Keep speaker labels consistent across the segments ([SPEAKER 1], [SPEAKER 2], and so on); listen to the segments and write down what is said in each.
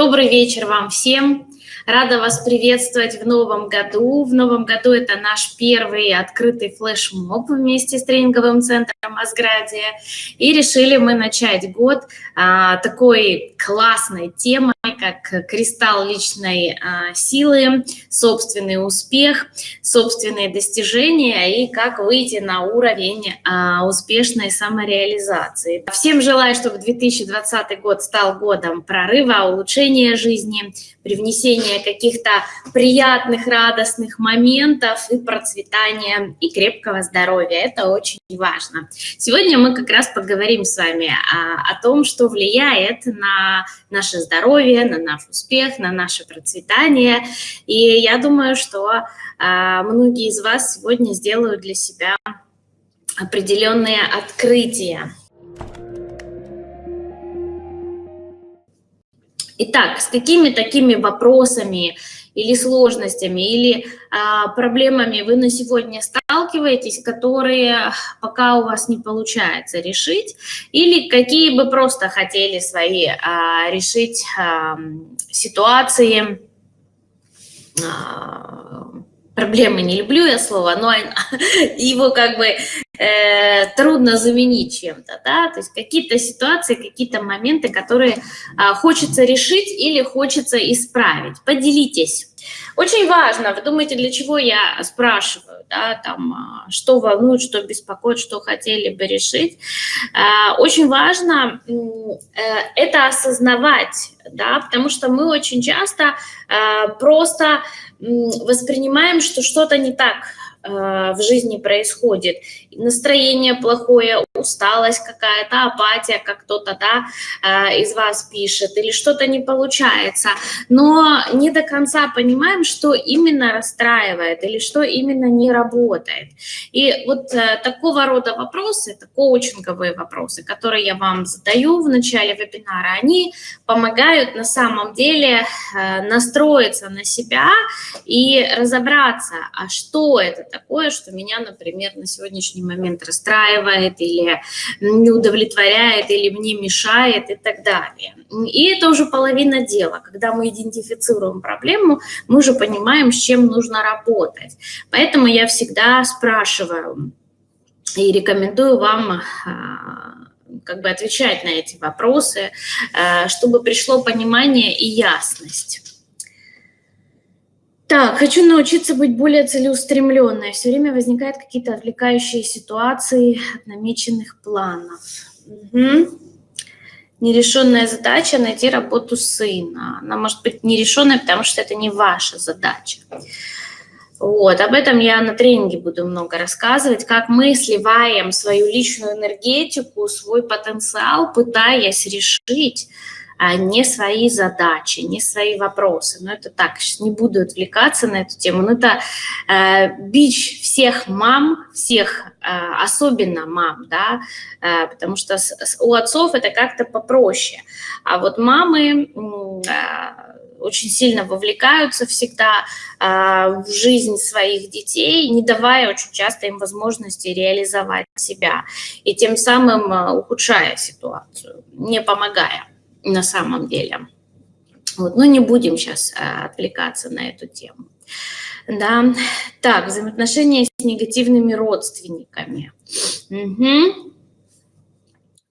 [SPEAKER 1] Добрый вечер вам всем. Рада вас приветствовать в новом году. В новом году это наш первый открытый флешмоб вместе с тренинговым центром Асградия. И решили мы начать год а, такой классной темой, как кристалл личной а, силы, собственный успех, собственные достижения и как выйти на уровень а, успешной самореализации. Всем желаю, чтобы 2020 год стал годом прорыва, улучшения жизни, привнесения каких-то приятных, радостных моментов и процветания и крепкого здоровья. Это очень важно. Сегодня мы как раз поговорим с вами о, о том, что влияет на наше здоровье, на наш успех, на наше процветание. И я думаю, что а, многие из вас сегодня сделают для себя определенные открытия. Итак, с какими такими вопросами или сложностями, или а, проблемами вы на сегодня сталкиваетесь, которые пока у вас не получается решить, или какие бы просто хотели свои а, решить а, ситуации, а, проблемы не люблю я слово, но его как бы э, трудно заменить чем-то, да, то есть какие-то ситуации, какие-то моменты, которые э, хочется решить или хочется исправить. Поделитесь. Очень важно, вы думаете, для чего я спрашиваю, да, там, а, что волнует, что беспокоит, что хотели бы решить. Э, очень важно э, это осознавать, да, потому что мы очень часто просто воспринимаем, что что-то не так в жизни происходит. Настроение плохое, усталость какая-то, апатия, как кто-то да, э, из вас пишет, или что-то не получается. Но не до конца понимаем, что именно расстраивает или что именно не работает. И вот э, такого рода вопросы, это коучинговые вопросы, которые я вам задаю в начале вебинара, они помогают на самом деле настроиться на себя и разобраться, а что это такое, что меня, например, на сегодняшний момент расстраивает или не удовлетворяет, или мне мешает и так далее. И это уже половина дела. Когда мы идентифицируем проблему, мы уже понимаем, с чем нужно работать. Поэтому я всегда спрашиваю и рекомендую вам а, как бы отвечать на эти вопросы, а, чтобы пришло понимание и ясность. Так, хочу научиться быть более целеустремленной. Все время возникают какие-то отвлекающие ситуации от намеченных планов. Угу. Нерешенная задача – найти работу сына. Она может быть нерешенной, потому что это не ваша задача. Вот, об этом я на тренинге буду много рассказывать, как мы сливаем свою личную энергетику, свой потенциал, пытаясь решить не свои задачи, не свои вопросы. Но это так, не буду отвлекаться на эту тему. Но это э, бич всех мам, всех, э, особенно мам, да, э, потому что с, с, у отцов это как-то попроще. А вот мамы... Э, очень сильно вовлекаются всегда э, в жизнь своих детей, не давая очень часто им возможности реализовать себя, и тем самым э, ухудшая ситуацию, не помогая на самом деле. Вот, но не будем сейчас а, отвлекаться на эту тему. Да, так, взаимоотношения с негативными родственниками. Угу.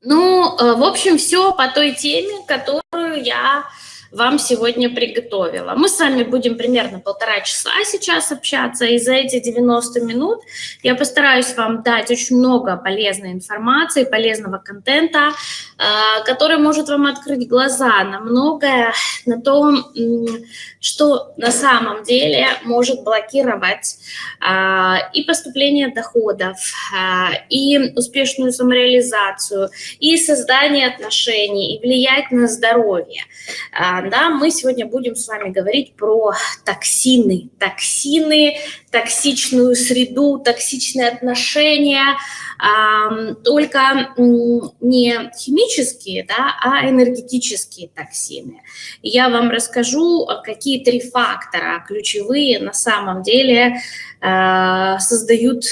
[SPEAKER 1] Ну, э, в общем, все по той теме, которую я вам сегодня приготовила. Мы с вами будем примерно полтора часа сейчас общаться, и за эти 90 минут я постараюсь вам дать очень много полезной информации, полезного контента, э, который может вам открыть глаза на многое, на то, что на самом деле может блокировать э, и поступление доходов, э, и успешную самореализацию, и создание отношений, и влиять на здоровье да, мы сегодня будем с вами говорить про токсины, токсины, токсичную среду, токсичные отношения, только не химические, да, а энергетические токсины. Я вам расскажу, какие три фактора ключевые на самом деле э, создают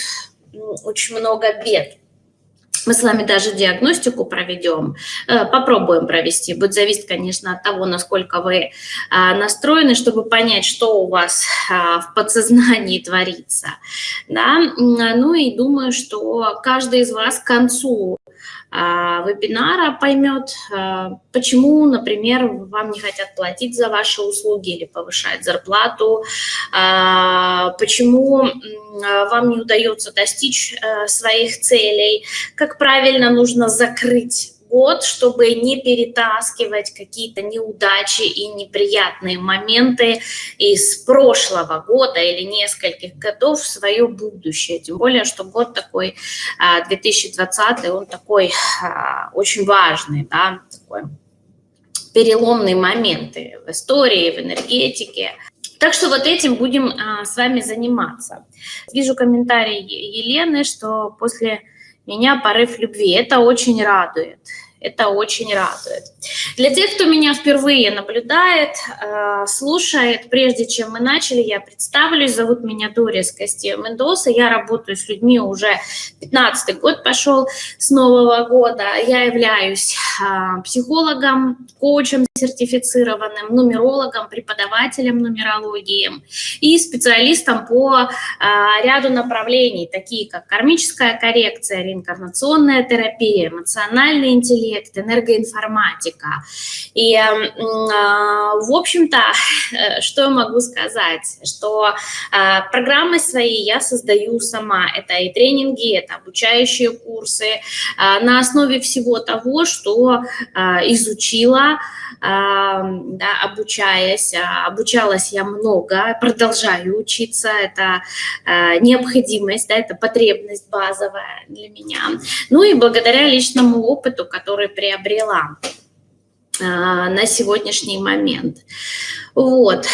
[SPEAKER 1] очень много бед. Мы с вами даже диагностику проведем, э, попробуем провести. Будет зависеть, конечно, от того, насколько вы а, настроены, чтобы понять, что у вас а, в подсознании творится. Да? Ну и думаю, что каждый из вас к концу вебинара поймет, а, почему, например, вам не хотят платить за ваши услуги или повышать зарплату, а, почему вам не удается достичь своих целей, как правильно нужно закрыть год, чтобы не перетаскивать какие-то неудачи и неприятные моменты из прошлого года или нескольких годов в свое будущее. Тем более, что год такой, 2020, а, он такой а, очень важный, да, такой переломные моменты в истории, в энергетике. Так что вот этим будем а, с вами заниматься. Вижу комментарий Елены, что после меня порыв любви. Это очень радует. Это очень радует. Для тех, кто меня впервые наблюдает, э, слушает, прежде чем мы начали, я представлюсь. Зовут меня Дорис Костея Мендоса. Я работаю с людьми уже 15 год пошел с Нового года. Я являюсь э, психологом, коучем сертифицированным, нумерологом, преподавателем нумерологии и специалистом по э, ряду направлений, такие как кармическая коррекция, реинкарнационная терапия, эмоциональный интеллект, интеллект, энергоинформатика. И, а, в общем-то, что я могу сказать, что а, программы свои я создаю сама. Это и тренинги, это обучающие курсы а, на основе всего того, что изучила, да, обучаясь. Обучалась я много, продолжаю учиться. Это необходимость, да, это потребность базовая для меня. Ну и благодаря личному опыту, который который приобрела а, на сегодняшний момент. Вот.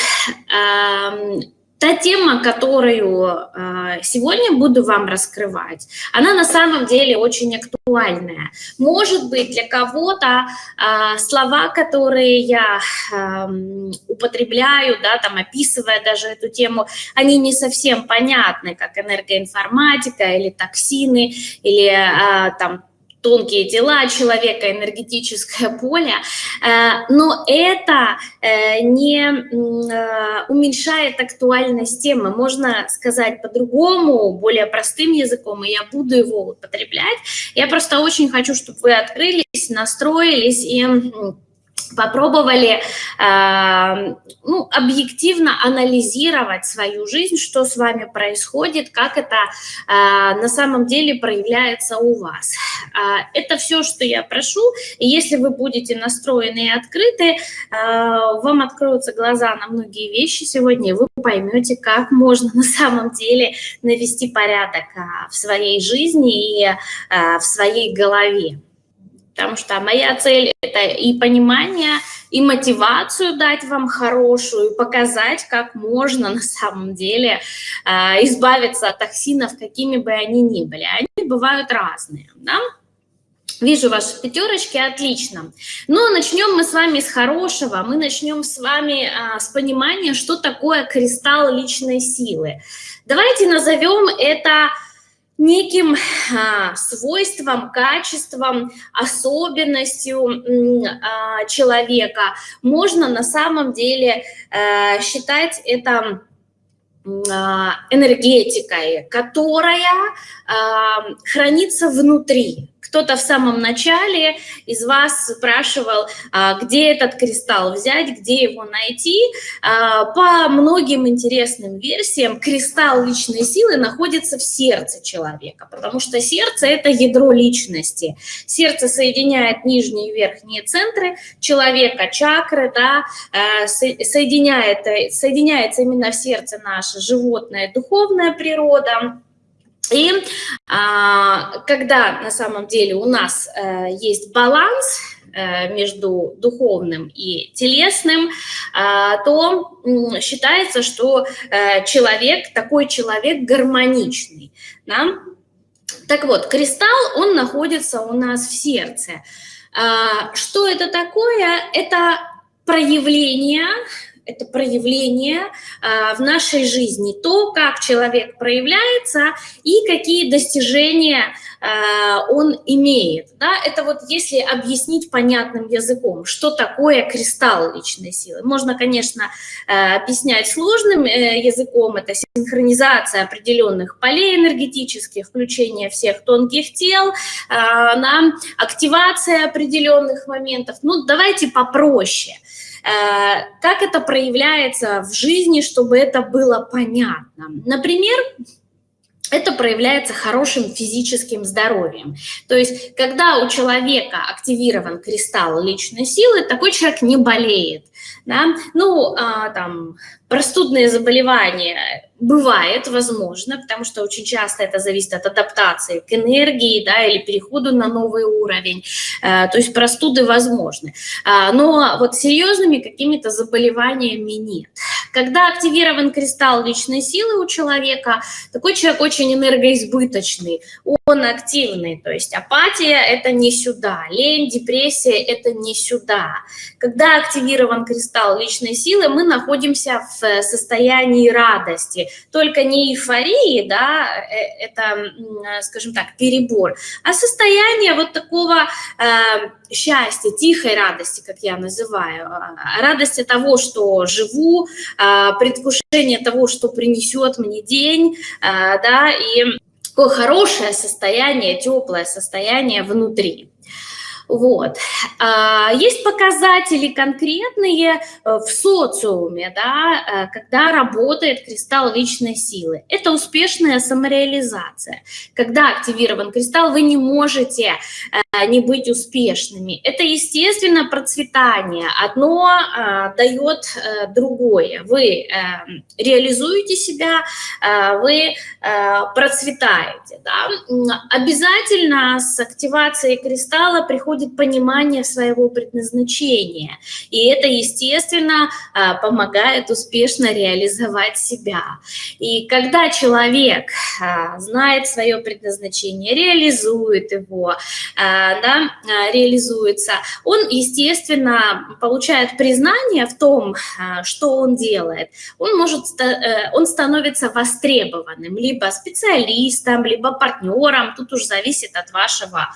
[SPEAKER 1] Та тема, которую а, сегодня буду вам раскрывать, она на самом деле очень актуальная. Может быть, для кого-то а, слова, которые я употребляю, да, там, описывая даже эту тему, они не совсем понятны, как энергоинформатика или токсины, или там тонкие тела человека, энергетическое поле, э, но это э, не э, уменьшает актуальность темы. Можно сказать по-другому, более простым языком, и я буду его употреблять. Я просто очень хочу, чтобы вы открылись, настроились и попробовали э, ну, объективно анализировать свою жизнь, что с вами происходит, как это э, на самом деле проявляется у вас. Э, это все, что я прошу, и если вы будете настроены и открыты, э, вам откроются глаза на многие вещи сегодня, и вы поймете, как можно на самом деле навести порядок э, в своей жизни и э, в своей голове потому что моя цель – это и понимание, и мотивацию дать вам хорошую, и показать, как можно на самом деле э, избавиться от токсинов, какими бы они ни были. Они бывают разные, да? Вижу ваши пятерочки, отлично. Но начнем мы с вами с хорошего. Мы начнем с вами а, с понимания, что такое кристалл личной силы. Давайте назовем это неким а, свойством, качеством, особенностью а, человека. Можно на самом деле а, считать это а, энергетикой, которая хранится внутри кто-то в самом начале из вас спрашивал, а, где этот кристалл взять, где его найти. А, по многим интересным версиям кристалл личной силы находится в сердце человека, потому что сердце – это ядро личности. Сердце соединяет нижние и верхние центры человека, чакры, да, а, соединяет, соединяется именно в сердце наша животная духовная природа, и а, когда на самом деле у нас а, есть баланс а, между духовным и телесным, а, то м, считается, что а, человек, такой человек гармоничный. Да? Так вот, кристалл, он находится у нас в сердце. А, что это такое? Это проявление это проявление а, в нашей жизни, то, как человек проявляется и какие достижения а, он имеет. Да? Это вот если объяснить понятным языком, что такое кристалл личной силы. Можно, конечно, а, объяснять сложным э, языком, это синхронизация определенных полей энергетических, включение всех тонких тел, на активация определенных моментов. Ну, давайте попроще. Э, как это проявляется в жизни, чтобы это было понятно? Например, это проявляется хорошим физическим здоровьем. То есть, когда у человека активирован кристалл личной силы, такой человек не болеет. Да? Ну, а, там, простудные заболевания бывает, возможно, потому что очень часто это зависит от адаптации к энергии, да, или переходу на новый уровень, э, то есть простуды возможны. А, но вот серьезными какими-то заболеваниями нет. Когда активирован кристалл личной силы у человека, такой человек очень энергоизбыточный, он активный, то есть апатия – это не сюда, лень, депрессия – это не сюда. Когда активирован кристалл личной силы, мы находимся в состоянии радости, только не эйфории, да, э, это, скажем так, перебор, а состояние вот такого э, счастья, тихой радости, как я называю, а, радости того, что живу, э, предвкушение того, что принесет мне день, э, да, и такое хорошее состояние, теплое состояние внутри. Вот. А, есть показатели конкретные э, в социуме, да, э, когда работает кристалл личной силы. Это успешная самореализация. Когда активирован кристалл, вы не можете э, не быть успешными. Это, естественно, процветание. Одно дает другое. Вы реализуете себя, вы процветаете. Да? Обязательно с активацией кристалла приходит приходит понимание своего предназначения. И это, естественно, а, помогает успешно реализовать себя. И когда человек а, знает свое предназначение, реализует его, а, да, реализуется, он, естественно, получает признание в том, что он делает. Он, может, э, он становится востребованным, либо специалистом, либо партнером, тут уж зависит от вашего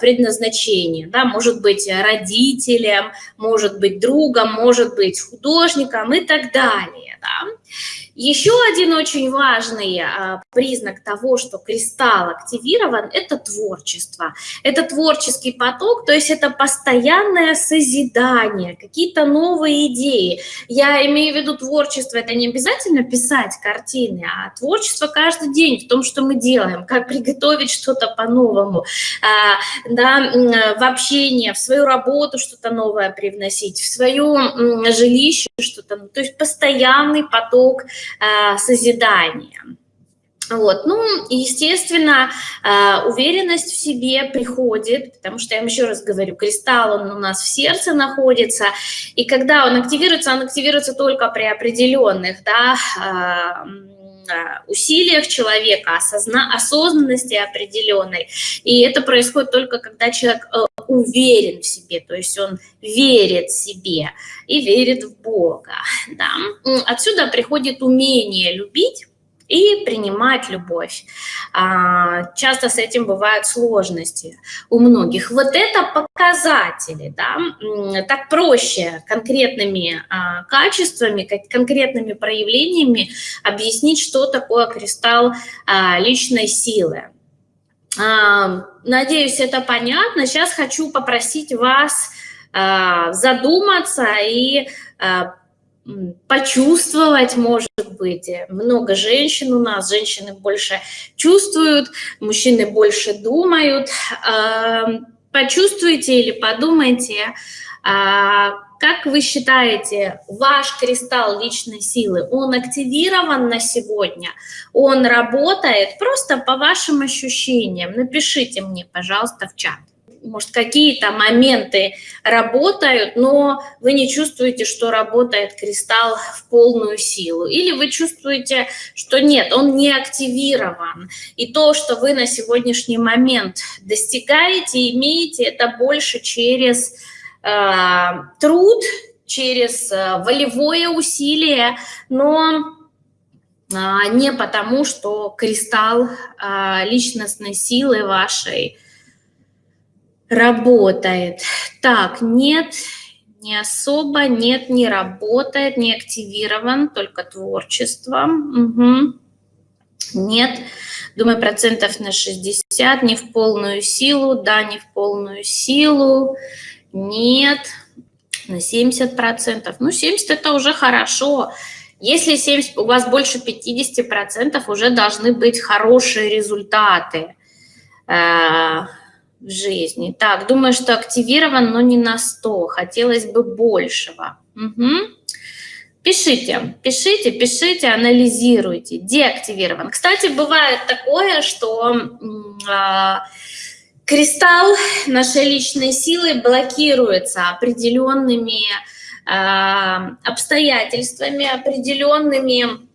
[SPEAKER 1] предназначения предназначение, да, может быть родителем, может быть другом, может быть художником и так далее. Да. Еще один очень важный а, признак того, что кристалл активирован, это творчество. Это творческий поток, то есть это постоянное созидание, какие-то новые идеи. Я имею в виду творчество, это не обязательно писать картины, а творчество каждый день в том, что мы делаем, как приготовить что-то по-новому, а, да, в общение, в свою работу что-то новое привносить, в свое жилище что-то, то есть постоянный поток созидания. Вот. Ну, естественно, э, уверенность в себе приходит, потому что, я вам еще раз говорю, кристалл, он у нас в сердце находится, и когда он активируется, он активируется только при определенных, да, э, усилиях человека, осозна осознанности определенной. И это происходит только когда человек уверен в себе, то есть он верит себе и верит в Бога. Да? Отсюда приходит умение любить, и принимать любовь. А, часто с этим бывают сложности у многих. Вот это показатели, да, так проще конкретными а, качествами, конкретными проявлениями объяснить, что такое кристалл а, личной силы. Надеюсь, это понятно. Сейчас хочу попросить вас задуматься и почувствовать, может быть. Много женщин у нас, женщины больше чувствуют, мужчины больше думают. Почувствуйте или подумайте, как вы считаете, ваш кристалл личной силы, он активирован на сегодня? Он работает? Просто по вашим ощущениям. Напишите мне, пожалуйста, в чат. Может, какие-то моменты работают, но вы не чувствуете, что работает кристалл в полную силу. Или вы чувствуете, что нет, он не активирован. И то, что вы на сегодняшний момент достигаете, имеете, это больше через Э, труд, через э, волевое усилие, но а, не потому, что кристалл а, личностной силы вашей работает. Так, нет, не особо, нет, не работает, не активирован, только творчество. Угу. Нет, думаю, процентов на 60, не в полную силу, да, не в полную силу, нет, на 70 процентов. Ну, 70 это уже хорошо. Если 70, у вас больше 50 процентов, уже должны быть хорошие результаты э, в жизни. Так, думаю, что активирован, но не на 100. Хотелось бы большего. Угу. Пишите, пишите, пишите, анализируйте, деактивирован. Кстати, бывает такое, что э, кристалл нашей личной силы блокируется определенными э, обстоятельствами, определенными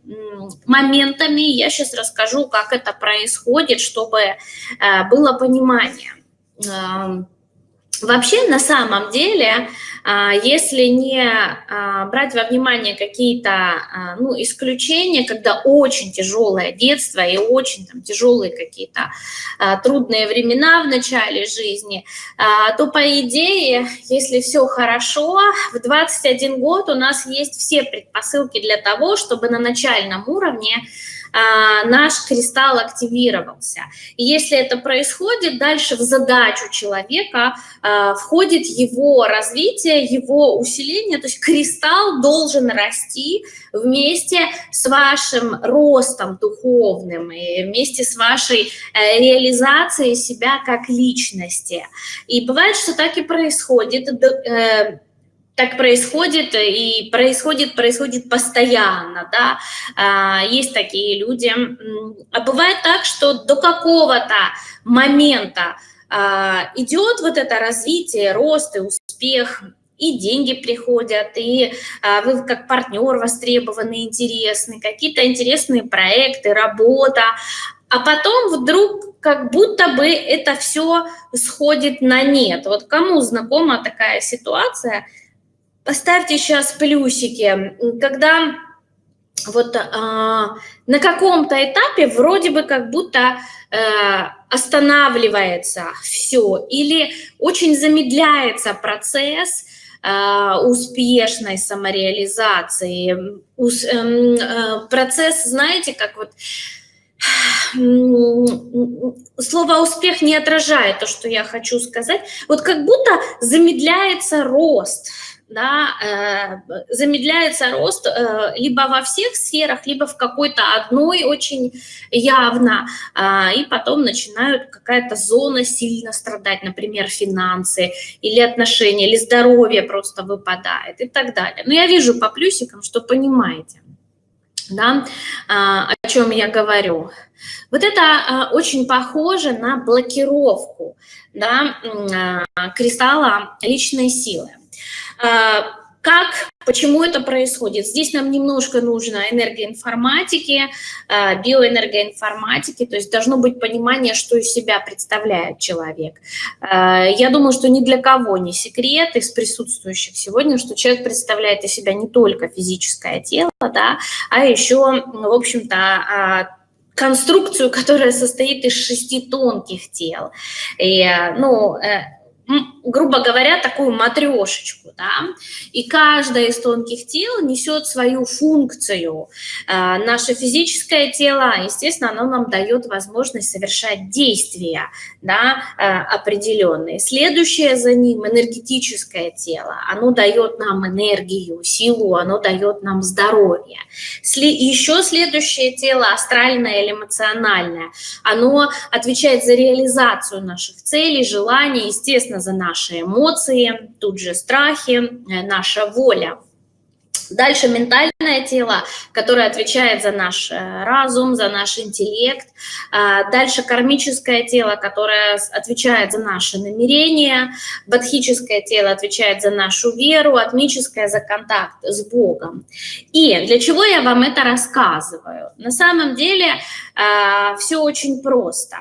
[SPEAKER 1] моментами. Я сейчас расскажу, как это происходит, чтобы э, было понимание. Вообще, на самом деле, а, если не а, брать во внимание какие-то а, ну, исключения, когда очень тяжелое детство и очень там, тяжелые какие-то трудные времена в начале жизни, то, по идее, если все хорошо, в 21 год у нас есть все предпосылки для того, чтобы на начальном уровне а, наш кристалл активировался. И если это происходит, дальше в задачу человека а, входит его развитие, его усиление, то есть кристалл должен расти вместе с вашим ростом духовным и вместе с вашей э, реализацией себя как личности. И бывает, что так и происходит э, так происходит и происходит, происходит постоянно, да, а, есть такие люди. А бывает так, что до какого-то момента а, идет вот это развитие, рост и успех, и деньги приходят, и а, вы как партнер востребованы, интересны, какие-то интересные проекты, работа, а потом вдруг как будто бы это все сходит на нет. Вот кому знакома такая ситуация – Поставьте сейчас плюсики, когда вот а, на каком-то этапе вроде бы как будто а, останавливается все или очень замедляется процесс а, успешной самореализации, ус, а, процесс, знаете, как вот слово «успех» не отражает то, что я хочу сказать, вот как будто замедляется рост – да, э, замедляется рост э, либо во всех сферах, либо в какой-то одной очень явно, э, и потом начинают какая-то зона сильно страдать, например, финансы или отношения, или здоровье просто выпадает и так далее. Но я вижу по плюсикам, что понимаете, да, о чем я говорю. Вот это очень похоже на блокировку да, кристалла личной силы. А, как, почему это происходит? Здесь нам немножко нужно энергоинформатики, а, биоэнергоинформатики, то есть должно быть понимание, что из себя представляет человек. А, я думаю, что ни для кого не секрет из присутствующих сегодня, что человек представляет из себя не только физическое тело, да, а еще, в общем-то, конструкцию, которая состоит из шести тонких тел. И, ну, э, грубо говоря, такую матрешечку, да, и каждое из тонких тел несет свою функцию. А, наше физическое тело, естественно, оно нам дает возможность совершать действия, да, а, определенные. Следующее за ним энергетическое тело, оно дает нам энергию, силу, оно дает нам здоровье. Еще следующее тело, астральное или эмоциональное, оно отвечает за реализацию наших целей, желаний, естественно, за наши эмоции, тут же страхи, э, наша воля. Дальше ментальное тело, которое отвечает за наш э, разум, за наш интеллект. А, дальше кармическое тело, которое отвечает за наши намерения. Бадхическое тело отвечает за нашу веру, атмическое за контакт с Богом. И для чего я вам это рассказываю? На самом деле а, все очень просто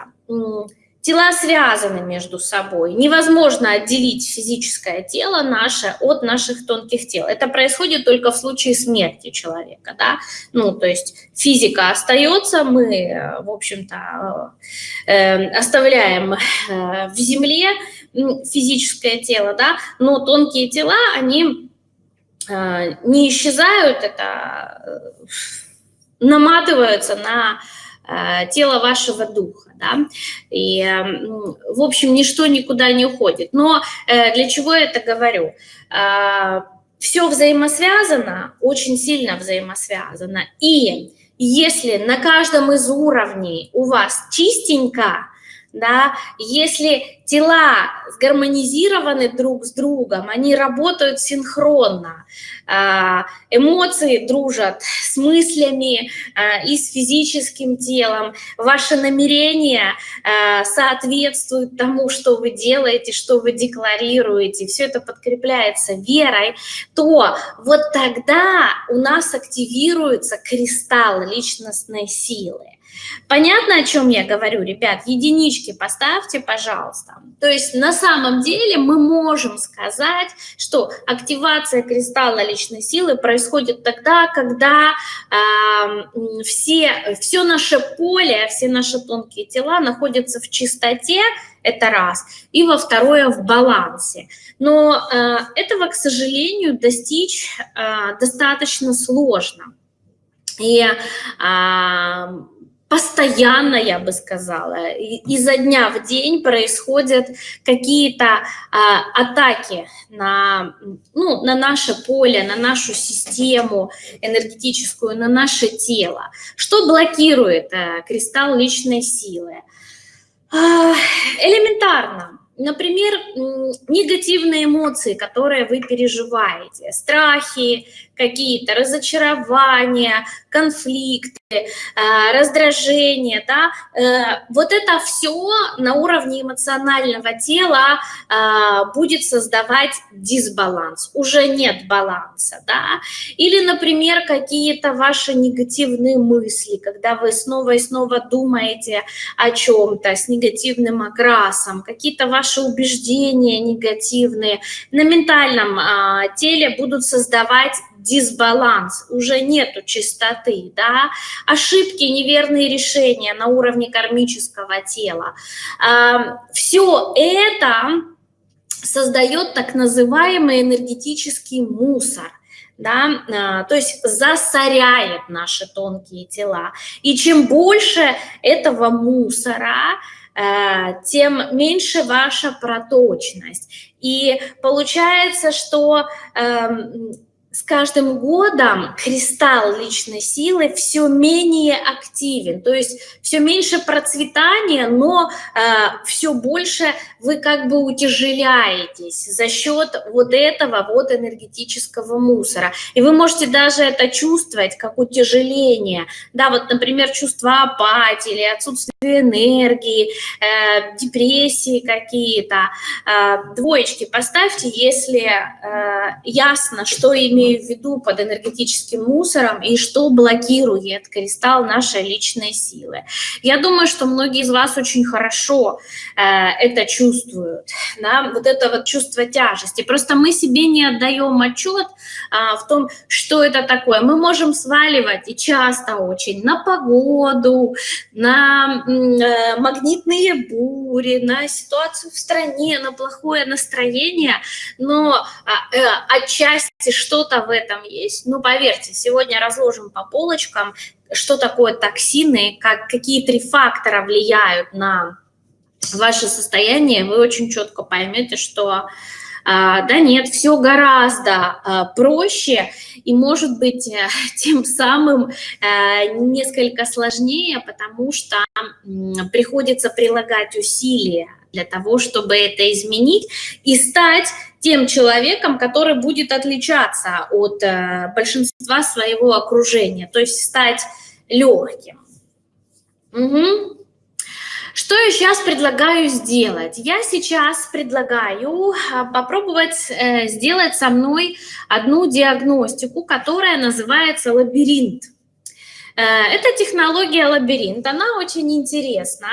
[SPEAKER 1] Тела связаны между собой. Невозможно отделить физическое тело наше от наших тонких тел. Это происходит только в случае смерти человека. Да? Ну, то есть физика остается, мы, в общем-то, э, оставляем э, в земле физическое тело, да? но тонкие тела, они э, не исчезают, это э, наматываются на Э, тело вашего духа, да, и, эм, в общем, ничто никуда не уходит. Но э, для чего я это говорю? Э, Все взаимосвязано, очень сильно взаимосвязано, и если на каждом из уровней у вас чистенько, да, если тела сгармонизированы друг с другом, они работают синхронно, а, эмоции дружат с мыслями а, и с физическим телом, ваши намерения а, соответствуют тому, что вы делаете, что вы декларируете, все это подкрепляется верой, то вот тогда у нас активируется кристалл личностной силы. Понятно, о чем я говорю, ребят? Единички поставьте, пожалуйста. То есть на самом деле мы можем сказать, что активация кристалла личной силы происходит тогда, когда э, все, все наше поле, все наши тонкие тела находятся в чистоте, это раз, и во второе в балансе. Но э, этого, к сожалению, достичь э, достаточно сложно. И э, постоянно, я бы сказала, изо дня в день происходят какие-то а, атаки на, ну, на наше поле, на нашу систему энергетическую, на наше тело. Что блокирует а, кристалл личной силы? А, элементарно. Например, негативные эмоции, которые вы переживаете, страхи, какие-то разочарования, конфликты, э, раздражение, да, э, вот это все на уровне эмоционального тела э, будет создавать дисбаланс, уже нет баланса, да, или, например, какие-то ваши негативные мысли, когда вы снова и снова думаете о чем-то с негативным окрасом, какие-то ваши убеждения негативные. На ментальном а, теле будут создавать дисбаланс, уже нету чистоты, да, ошибки, неверные решения на уровне кармического тела. Все это создает так называемый энергетический мусор – да, а, то есть засоряет наши тонкие тела. И чем больше этого мусора, э, тем меньше ваша проточность. И получается, что эм, с каждым годом кристалл личной силы все менее активен, то есть все меньше процветания, но э, все больше вы как бы утяжеляетесь за счет вот этого вот энергетического мусора. И вы можете даже это чувствовать как утяжеление. Да, вот, например, чувство апатии или отсутствие энергии, э, депрессии какие-то. Э, двоечки поставьте, если э, ясно, что имеет имею в виду под энергетическим мусором и что блокирует кристалл нашей личной силы. Я думаю, что многие из вас очень хорошо э, это чувствуют, да, вот это вот чувство тяжести. Просто мы себе не отдаем отчет э, в том, что это такое. Мы можем сваливать и часто очень на погоду, на э, магнитные бури, на ситуацию в стране, на плохое настроение, но э, э, отчасти что-то что-то в этом есть. Ну, поверьте, сегодня разложим по полочкам, что такое токсины, как, какие три фактора влияют на ваше состояние, вы очень четко поймете, что а, да нет, все гораздо а, проще и, может быть, э, тем самым э, несколько сложнее, потому что приходится прилагать усилия для того, чтобы это изменить и стать тем человеком, который будет отличаться от э, большинства своего окружения, то есть стать легким. Угу. Что я сейчас предлагаю сделать? Я сейчас предлагаю а, попробовать э, сделать со мной одну диагностику, которая называется лабиринт. Э, эта технология лабиринт, она очень интересна.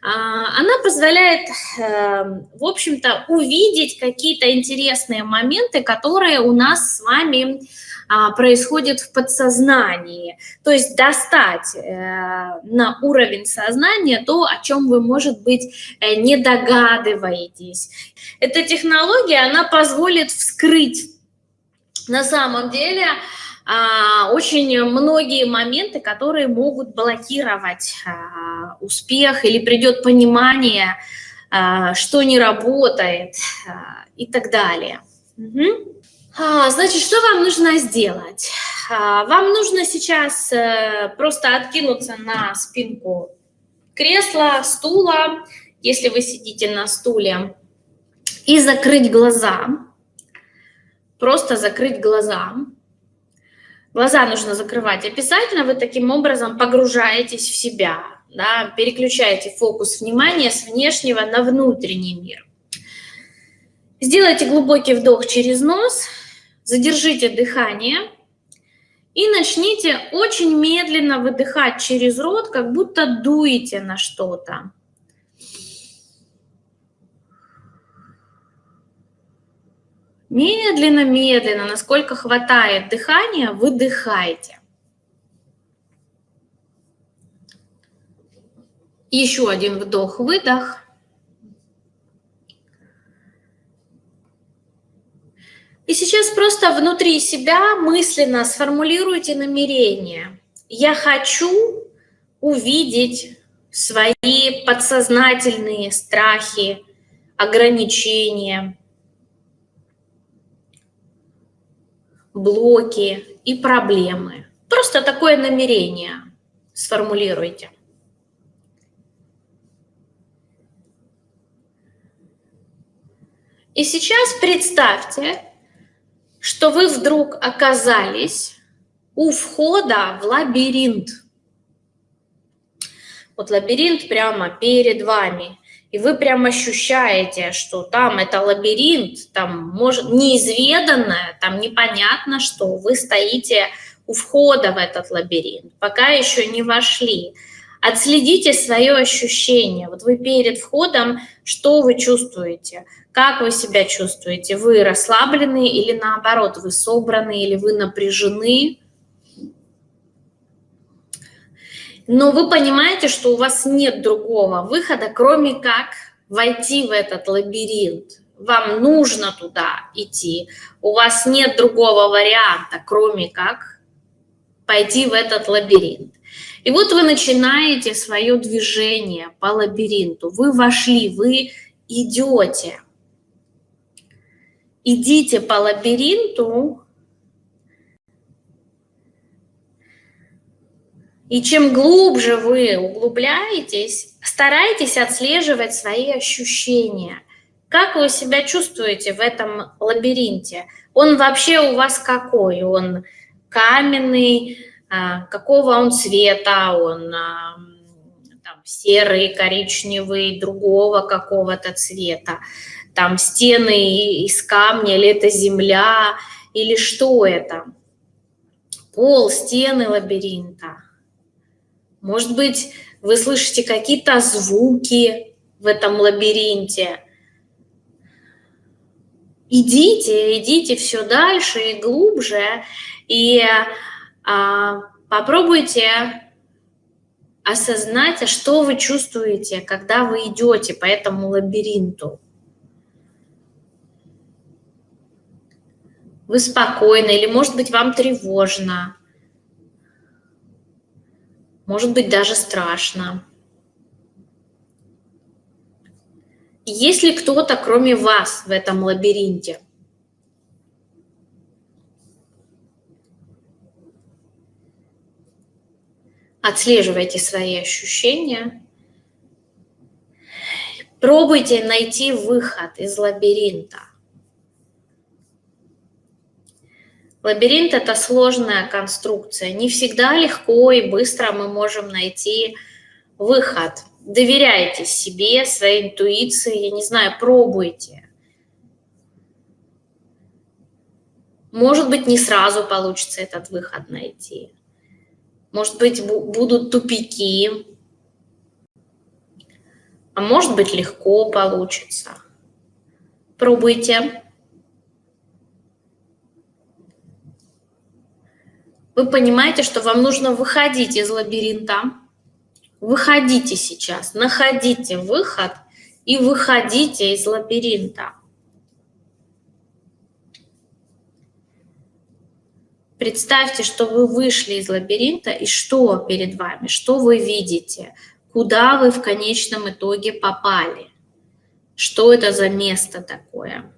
[SPEAKER 1] А, она позволяет, эм, в общем-то, увидеть какие-то интересные моменты, которые у нас с вами а, происходят в подсознании. То есть достать э, на уровень сознания то, о чем вы, может быть, э, не догадываетесь. Эта технология, она позволит вскрыть на самом деле очень многие моменты, которые могут блокировать а, успех или придет понимание, а, что не работает и так далее. Угу. Значит, что вам нужно сделать? Вам нужно сейчас э, просто откинуться на спинку кресла, стула, если вы сидите на стуле, и закрыть глаза. Просто закрыть глаза. Глаза нужно закрывать обязательно, вы таким образом погружаетесь в себя, да, переключаете фокус внимания с внешнего на внутренний мир. Сделайте глубокий вдох через нос, задержите дыхание и начните очень медленно выдыхать через рот, как будто дуете на что-то. Медленно, медленно, насколько хватает дыхания, выдыхайте. Еще один вдох-выдох. И сейчас просто внутри себя мысленно сформулируйте намерение. Я хочу увидеть свои подсознательные страхи, ограничения, блоки и проблемы. Просто такое намерение сформулируйте. И сейчас представьте, что вы вдруг оказались у входа в лабиринт. Вот лабиринт прямо перед вами и вы прям ощущаете, что там это лабиринт, там может неизведанное, там непонятно что, вы стоите у входа в этот лабиринт, пока еще не вошли. Отследите свое ощущение. Вот вы перед входом, что вы чувствуете? Как вы себя чувствуете? Вы расслаблены или наоборот, вы собраны или вы напряжены? Но вы понимаете, что у вас нет другого выхода, кроме как войти в этот лабиринт. Вам нужно туда идти. У вас нет другого варианта, кроме как пойти в этот лабиринт. И вот вы начинаете свое движение по лабиринту. Вы вошли, вы идете. Идите по лабиринту, И чем глубже вы углубляетесь, старайтесь отслеживать свои ощущения. Как вы себя чувствуете в этом лабиринте? Он вообще у вас какой? Он каменный, а, какого он цвета? Он а, там, серый, коричневый, другого какого-то цвета? Там стены из камня или это земля? Или что это? Пол, стены лабиринта. Может быть, вы слышите какие-то звуки в этом лабиринте. Идите, идите все дальше и глубже, и а, попробуйте осознать, а что вы чувствуете, когда вы идете по этому лабиринту. Вы спокойны или, может быть, вам тревожно может быть даже страшно. Есть ли кто-то, кроме вас, в этом лабиринте? Отслеживайте свои ощущения. Пробуйте найти выход из лабиринта. Лабиринт – это сложная конструкция. Не всегда легко и быстро мы можем найти выход. Доверяйте себе, своей интуиции, я не знаю, пробуйте. Может быть, не сразу получится этот выход найти. Может быть, будут тупики. А может быть, легко получится. Пробуйте. Вы понимаете, что вам нужно выходить из лабиринта. Выходите сейчас, находите выход и выходите из лабиринта. Представьте, что вы вышли из лабиринта, и что перед вами, что вы видите, куда вы в конечном итоге попали, что это за место такое.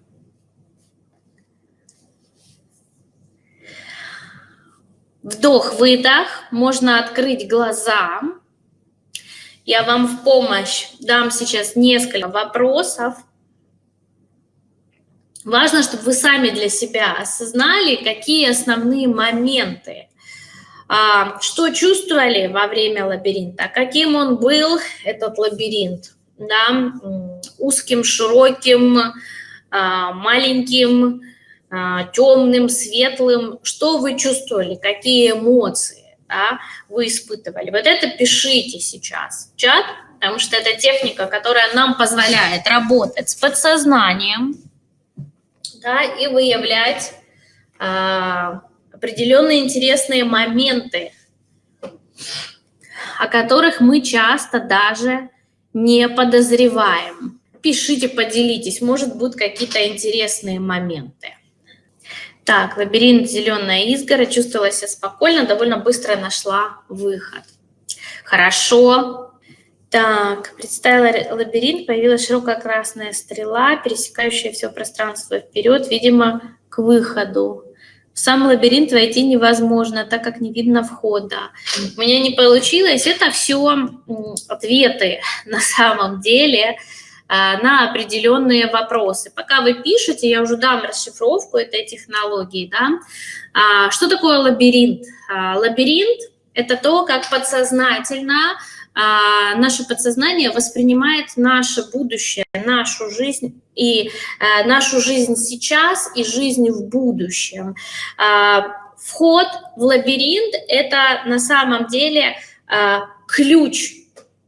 [SPEAKER 1] Вдох-выдох, можно открыть глаза. Я вам в помощь дам сейчас несколько вопросов. Важно, чтобы вы сами для себя осознали, какие основные моменты, а, что чувствовали во время лабиринта, каким он был, этот лабиринт, да, узким, широким, а, маленьким, темным, светлым, что вы чувствовали, какие эмоции да, вы испытывали. Вот это пишите сейчас в чат, потому что это техника, которая нам позволяет работать с подсознанием, да, и выявлять а, определенные интересные моменты, о которых мы часто даже не подозреваем. Пишите, поделитесь, может, будут какие-то интересные моменты. Так, лабиринт «Зеленая изгородь», чувствовала себя спокойно, довольно быстро нашла выход. Хорошо, так, представила лабиринт, появилась широкая красная стрела, пересекающая все пространство вперед, видимо, к выходу. В сам лабиринт войти невозможно, так как не видно входа. У меня не получилось. Это все ответы на самом деле на определенные вопросы. Пока вы пишете, я уже дам расшифровку этой технологии. Да? А, что такое лабиринт? А, лабиринт – это то, как подсознательно а, наше подсознание воспринимает наше будущее, нашу жизнь и а, нашу жизнь сейчас и жизнь в будущем. Вход в лабиринт – это на самом деле ключ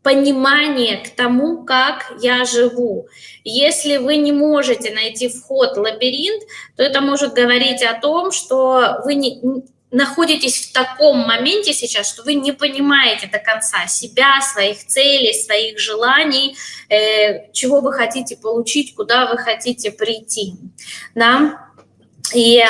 [SPEAKER 1] понимание к тому, как я живу. Если вы не можете найти вход в лабиринт, то это может говорить о том, что вы не, находитесь в таком моменте сейчас, что вы не понимаете до конца себя, своих целей, своих желаний, э, чего вы хотите получить, куда вы хотите прийти. Да? И э,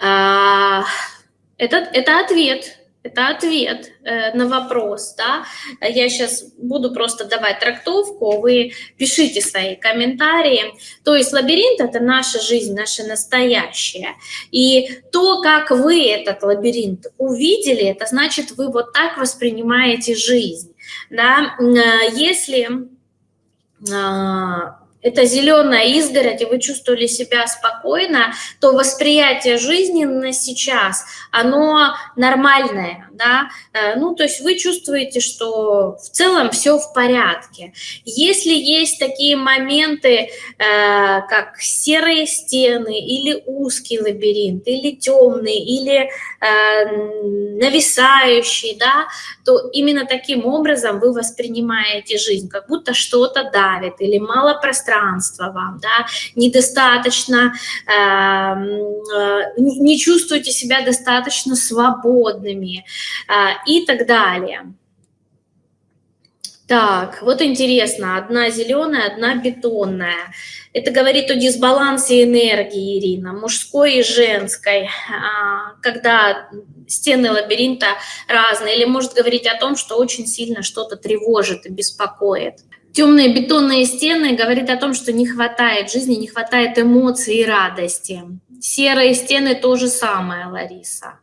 [SPEAKER 1] это, это ответ это ответ э, на вопрос, да. Я сейчас буду просто давать трактовку, вы пишите свои комментарии. То есть лабиринт – это наша жизнь, наше настоящее. И то, как вы этот лабиринт увидели, это значит, вы вот так воспринимаете жизнь, да. Э, если а, это зеленая изгородь, и вы чувствовали себя спокойно, то восприятие жизни на сейчас, оно нормальное, да, э, ну, то есть вы чувствуете, что в целом все в порядке. Если есть такие моменты, э, как серые стены, или узкий лабиринт, или темный, или э, нависающий, да, то именно таким образом вы воспринимаете жизнь, как будто что-то давит, или мало пространства, пространство вам, да, недостаточно, эм, э, не чувствуете себя достаточно свободными э, и так далее. Так, вот интересно, одна зеленая, одна бетонная. Это говорит о дисбалансе энергии, Ирина, мужской и женской, а, когда стены лабиринта разные, или может говорить о том, что очень сильно что-то тревожит и беспокоит. Темные бетонные стены говорит о том, что не хватает жизни, не хватает эмоций и радости. Серые стены то же самое, Лариса.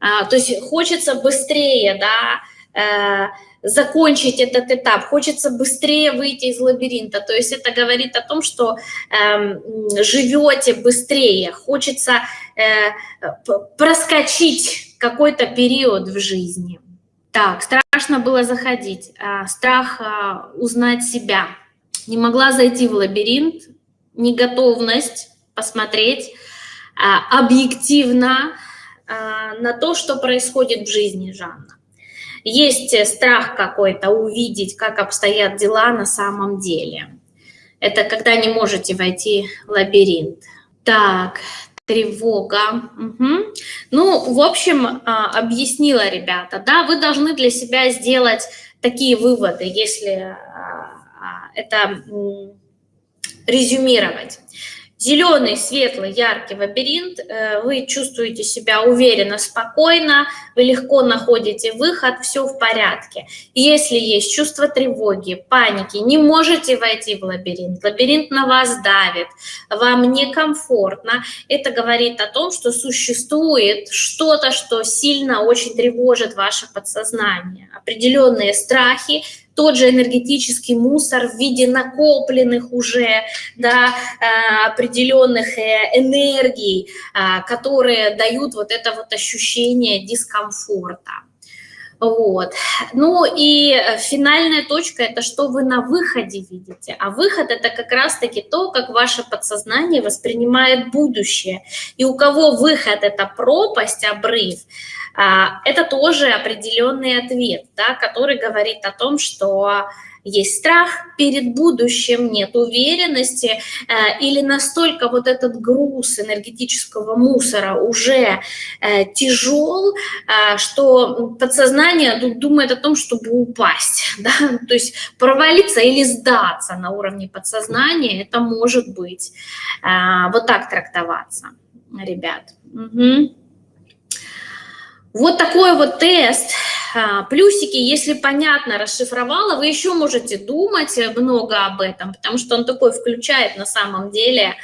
[SPEAKER 1] А, то есть хочется быстрее, да, э, закончить этот этап, хочется быстрее выйти из лабиринта. То есть это говорит о том, что э, живете быстрее, хочется э, проскочить какой-то период в жизни. Так, страшно было заходить, а, страх а, узнать себя. Не могла зайти в лабиринт, неготовность посмотреть а, объективно на то, что происходит в жизни Жанна. Есть страх какой-то увидеть, как обстоят дела на самом деле. Это когда не можете войти в лабиринт. Так, тревога. Угу. Ну, в общем, а, объяснила, ребята, да, вы должны для себя сделать такие выводы, если а, а, это резюмировать. Зеленый, светлый, яркий лабиринт, э, вы чувствуете себя уверенно, спокойно, вы легко находите выход, все в порядке. Если есть чувство тревоги, паники, не можете войти в лабиринт, лабиринт на вас давит, вам некомфортно, это говорит о том, что существует что-то, что сильно очень тревожит ваше подсознание. Определенные страхи, тот же энергетический мусор в виде накопленных уже да, э, определенных э, энергий, э, которые дают вот это вот ощущение дискомфорта. Вот. Ну и финальная точка – это что вы на выходе видите. А выход – это как раз-таки то, как ваше подсознание воспринимает будущее. И у кого выход – это пропасть, обрыв, а, это тоже определенный ответ, да, который говорит о том, что есть страх перед будущим, нет уверенности, э, или настолько вот этот груз энергетического мусора уже э, тяжел, э, что подсознание думает о том, чтобы упасть, да? то есть провалиться или сдаться на уровне подсознания, это может быть вот так трактоваться, ребят. Угу. Вот такой вот тест. А, плюсики, если понятно расшифровала, вы еще можете думать много об этом, потому что он такой включает на самом деле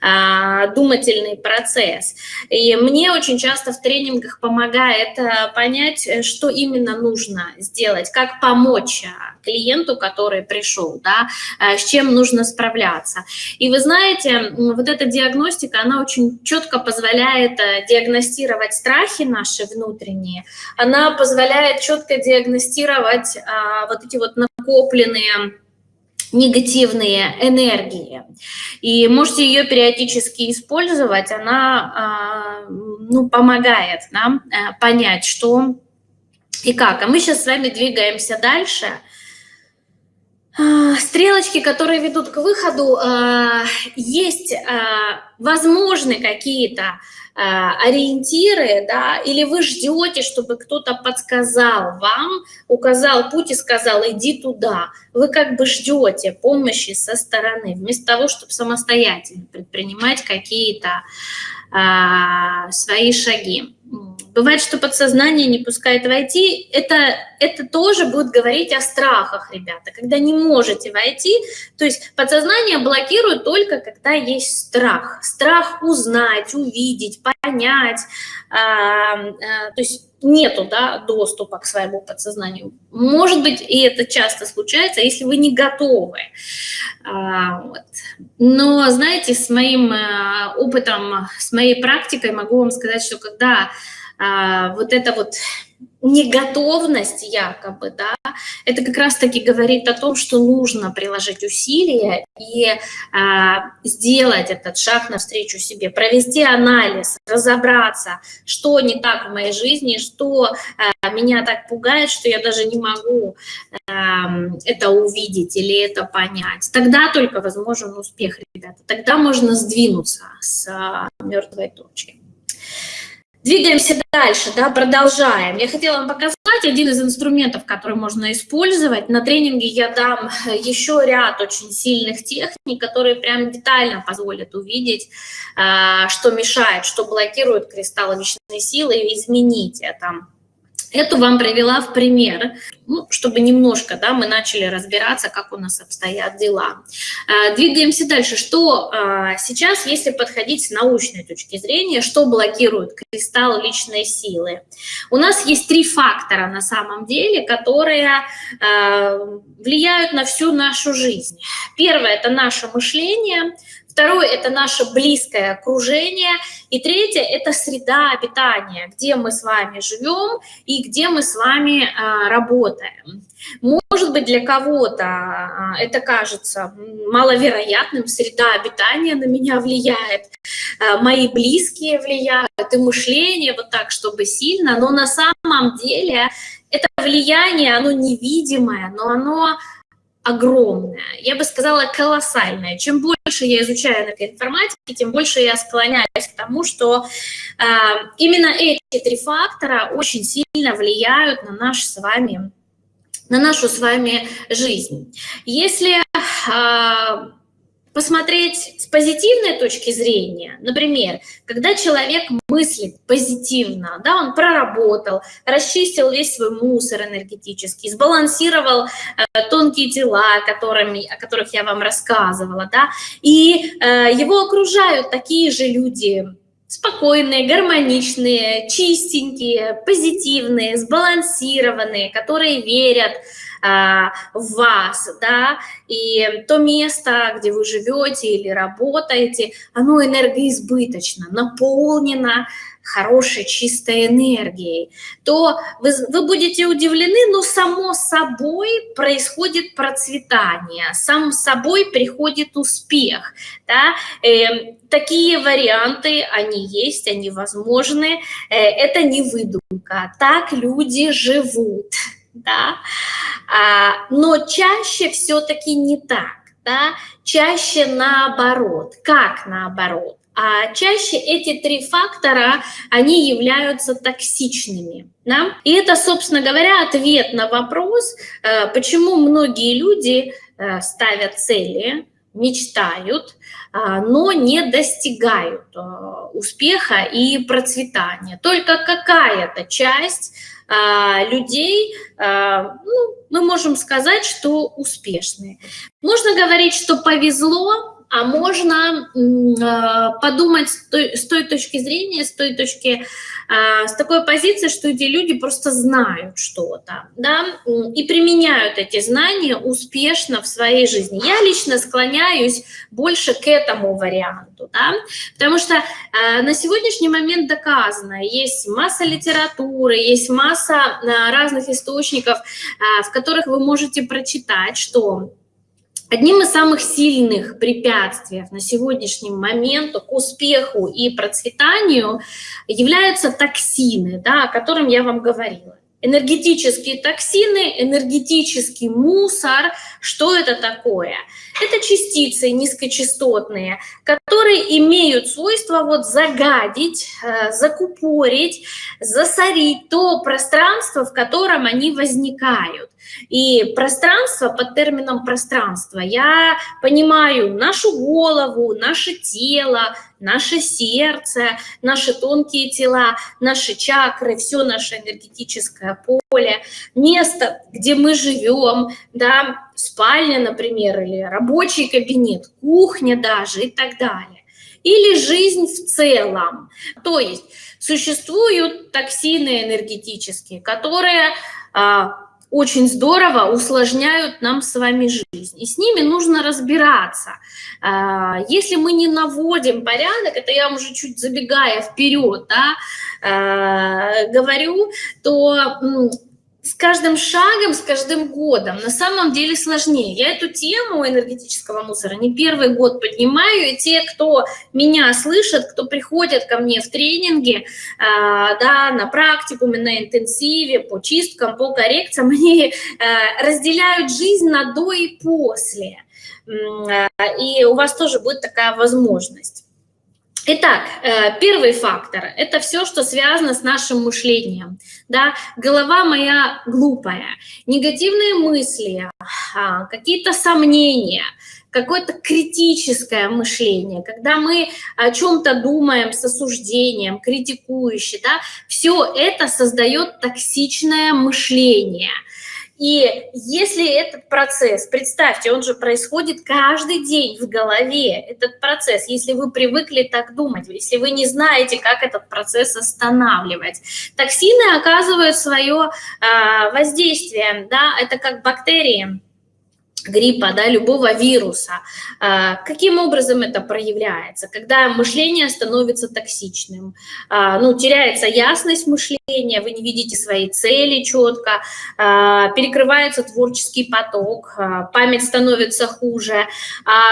[SPEAKER 1] а, думательный процесс. И мне очень часто в тренингах помогает а, понять, что именно нужно сделать, как помочь клиенту, который пришел, да, с чем нужно справляться. И вы знаете, вот эта диагностика, она очень четко позволяет диагностировать страхи наши внутренние, она позволяет четко диагностировать а, вот эти вот накопленные негативные энергии. И можете ее периодически использовать, она а, ну, помогает нам а, понять, что и как. А мы сейчас с вами двигаемся дальше. А, стрелочки, которые ведут к выходу, а, есть, а, возможны какие-то ориентиры, да, или вы ждете, чтобы кто-то подсказал вам, указал путь и сказал, иди туда. Вы как бы ждете помощи со стороны, вместо того, чтобы самостоятельно предпринимать какие-то свои шаги. Бывает, что подсознание не пускает войти. Это, это тоже будет говорить о страхах, ребята. Когда не можете войти, то есть подсознание блокирует только, когда есть страх. Страх узнать, увидеть, понять. А, а, то есть нету да, доступа к своему подсознанию. Может быть, и это часто случается, если вы не готовы. А, вот. Но, знаете, с моим э, опытом, с моей практикой могу вам сказать, что когда вот это вот неготовность якобы, да, это как раз-таки говорит о том, что нужно приложить усилия и а, сделать этот шаг навстречу себе, провести анализ, разобраться, что не так в моей жизни, что а, меня так пугает, что я даже не могу а, это увидеть или это понять. Тогда только возможен успех, ребята, тогда можно сдвинуться с а, мертвой точки. Двигаемся дальше, да, продолжаем. Я хотела вам показать один из инструментов, который можно использовать. На тренинге я дам еще ряд очень сильных техник, которые прям детально позволят увидеть, а, что мешает, что блокирует кристаллы личной силы и изменить это. Эту вам привела в пример, ну, чтобы немножко да, мы начали разбираться, как у нас обстоят дела. А, двигаемся дальше. Что а, сейчас, если подходить с научной точки зрения, что блокирует кристалл личной силы? У нас есть три фактора на самом деле, которые а, влияют на всю нашу жизнь. Первое – это наше мышление – Второе – это наше близкое окружение. И третье – это среда обитания, где мы с вами живем и где мы с вами а, работаем. Может быть, для кого-то а, это кажется маловероятным, среда обитания на меня влияет, а, мои близкие влияют, и мышление вот так, чтобы сильно, но на самом деле это влияние, оно невидимое, но оно огромное, я бы сказала, колоссальное. Чем больше я изучаю на информатике, тем больше я склоняюсь к тому, что э, именно эти три фактора очень сильно влияют на наш с вами, на нашу с вами жизнь. Если э, посмотреть с позитивной точки зрения, например, когда человек мыслит позитивно, да, он проработал, расчистил весь свой мусор энергетический, сбалансировал э, тонкие тела, которыми, о которых я вам рассказывала, да, и э, его окружают такие же люди, спокойные, гармоничные, чистенькие, позитивные, сбалансированные, которые верят, вас, да, и то место, где вы живете или работаете, оно энергоизбыточно, наполнено хорошей, чистой энергией, то вы, вы будете удивлены, но само собой происходит процветание, сам собой приходит успех. Да? Э, такие варианты, они есть, они возможны, э, это не выдумка, так люди живут да, а, но чаще все-таки не так, да, чаще наоборот. Как наоборот? А чаще эти три фактора, они являются токсичными. Да? И это, собственно говоря, ответ на вопрос, э, почему многие люди э, ставят цели, мечтают, а, но не достигают э, успеха и процветания. Только какая-то часть людей, а, ну, мы можем сказать, что успешные. Можно говорить, что повезло, а можно а, подумать с той, точки зрения, с той точки, а, с такой позиции, что эти люди просто знают что-то, да, и применяют эти знания успешно в своей жизни. Я лично склоняюсь больше к этому варианту, да, потому что а, на сегодняшний момент доказано, есть масса литературы, есть масса разных источников, в которых вы можете прочитать, что Одним из самых сильных препятствий на сегодняшний момент к успеху и процветанию являются токсины, да, о котором я вам говорила. Энергетические токсины, энергетический мусор. Что это такое? Это частицы низкочастотные, которые имеют свойство вот загадить, э, закупорить, засорить то пространство, в котором они возникают. И пространство, под термином пространство, я понимаю нашу голову, наше тело, наше сердце, наши тонкие тела, наши чакры, все наше энергетическое поле, место, где мы живем, да, спальня, например, или рабочий кабинет, кухня даже и так далее. Или жизнь в целом. То есть существуют токсины энергетические, которые а, очень здорово усложняют нам с вами жизнь. И с ними нужно разбираться. А, если мы не наводим порядок, это я уже чуть забегая вперед, да, а, говорю, то с каждым шагом, с каждым годом на самом деле сложнее. Я эту тему энергетического мусора не первый год поднимаю, и те, кто меня слышат, кто приходят ко мне в тренинге, э, да, на практикуме, на интенсиве, по чисткам, по коррекциям, они э, разделяют жизнь на до и после. Э, и у вас тоже будет такая возможность. Итак, э, первый фактор – это все, что связано с нашим мышлением. Да? Голова моя глупая, негативные мысли, а, какие-то сомнения, какое-то критическое мышление, когда мы о чем-то думаем с осуждением, критикующе, да, все это создает токсичное мышление – и если этот процесс, представьте, он же происходит каждый день в голове, этот процесс, если вы привыкли так думать, если вы не знаете, как этот процесс останавливать. Токсины оказывают свое э, воздействие, да, это как бактерии, гриппа, да, любого вируса. А, каким образом это проявляется? Когда мышление становится токсичным, а, ну, теряется ясность мышления, вы не видите свои цели четко, а, перекрывается творческий поток, память становится хуже.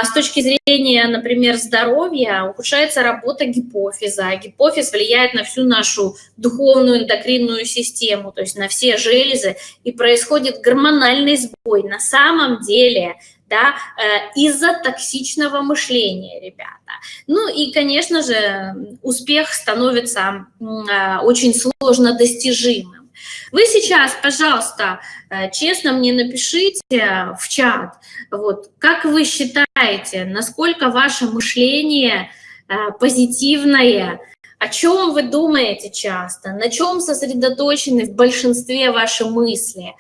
[SPEAKER 1] С точки зрения, например, здоровья, ухудшается работа гипофиза. Гипофиз влияет на всю нашу духовную эндокринную систему, то есть на все железы, и происходит гормональный сбой. На самом деле деле, да, э, из-за токсичного мышления, ребята. Ну и, конечно же, успех становится э, очень сложно достижимым. Вы сейчас, пожалуйста, э, честно мне напишите в чат, вот, как вы считаете, насколько ваше мышление позитивное, о чем вы думаете часто, на чем сосредоточены в большинстве ваши мысли,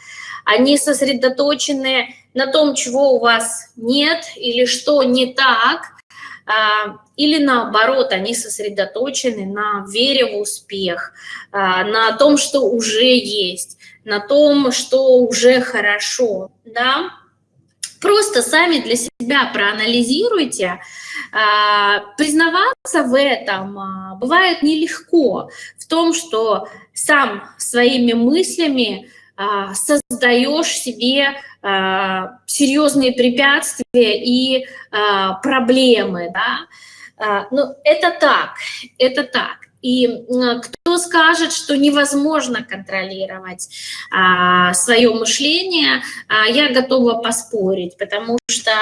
[SPEAKER 1] они сосредоточены на том, чего у вас нет или что не так, а, или наоборот, они сосредоточены на вере в успех, а, на том, что уже есть, на том, что уже хорошо, да. Просто сами для себя проанализируйте. А, признаваться в этом бывает нелегко, в том, что сам своими мыслями создаешь себе а, серьезные препятствия и а, проблемы, да, ну, это так, это так. И кто скажет, что невозможно контролировать а, свое мышление, а, я готова поспорить, потому что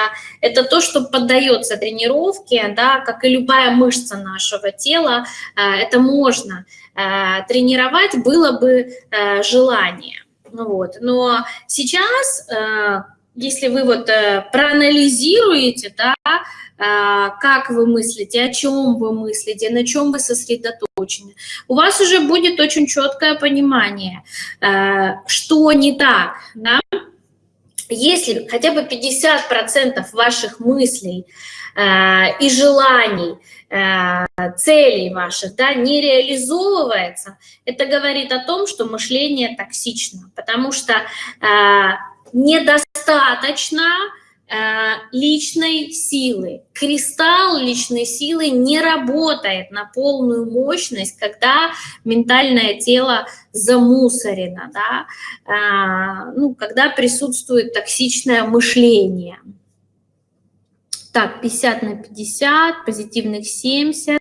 [SPEAKER 1] это то, что поддается тренировке, да, как и любая мышца нашего тела, а, это можно а, тренировать, было бы а, желание. Ну вот. Но сейчас, э, если вы вот э, проанализируете, да, э, как вы мыслите, о чем вы мыслите, на чем вы сосредоточены, у вас уже будет очень четкое понимание, что не так, да? Если хотя бы 50% ваших мыслей и желаний целей ваших да, не реализовывается, это говорит о том, что мышление токсично, потому что э, недостаточно э, личной силы. Кристалл личной силы не работает на полную мощность, когда ментальное тело замусорено, да, э, ну, когда присутствует токсичное мышление. Так, 50 на 50, позитивных 70.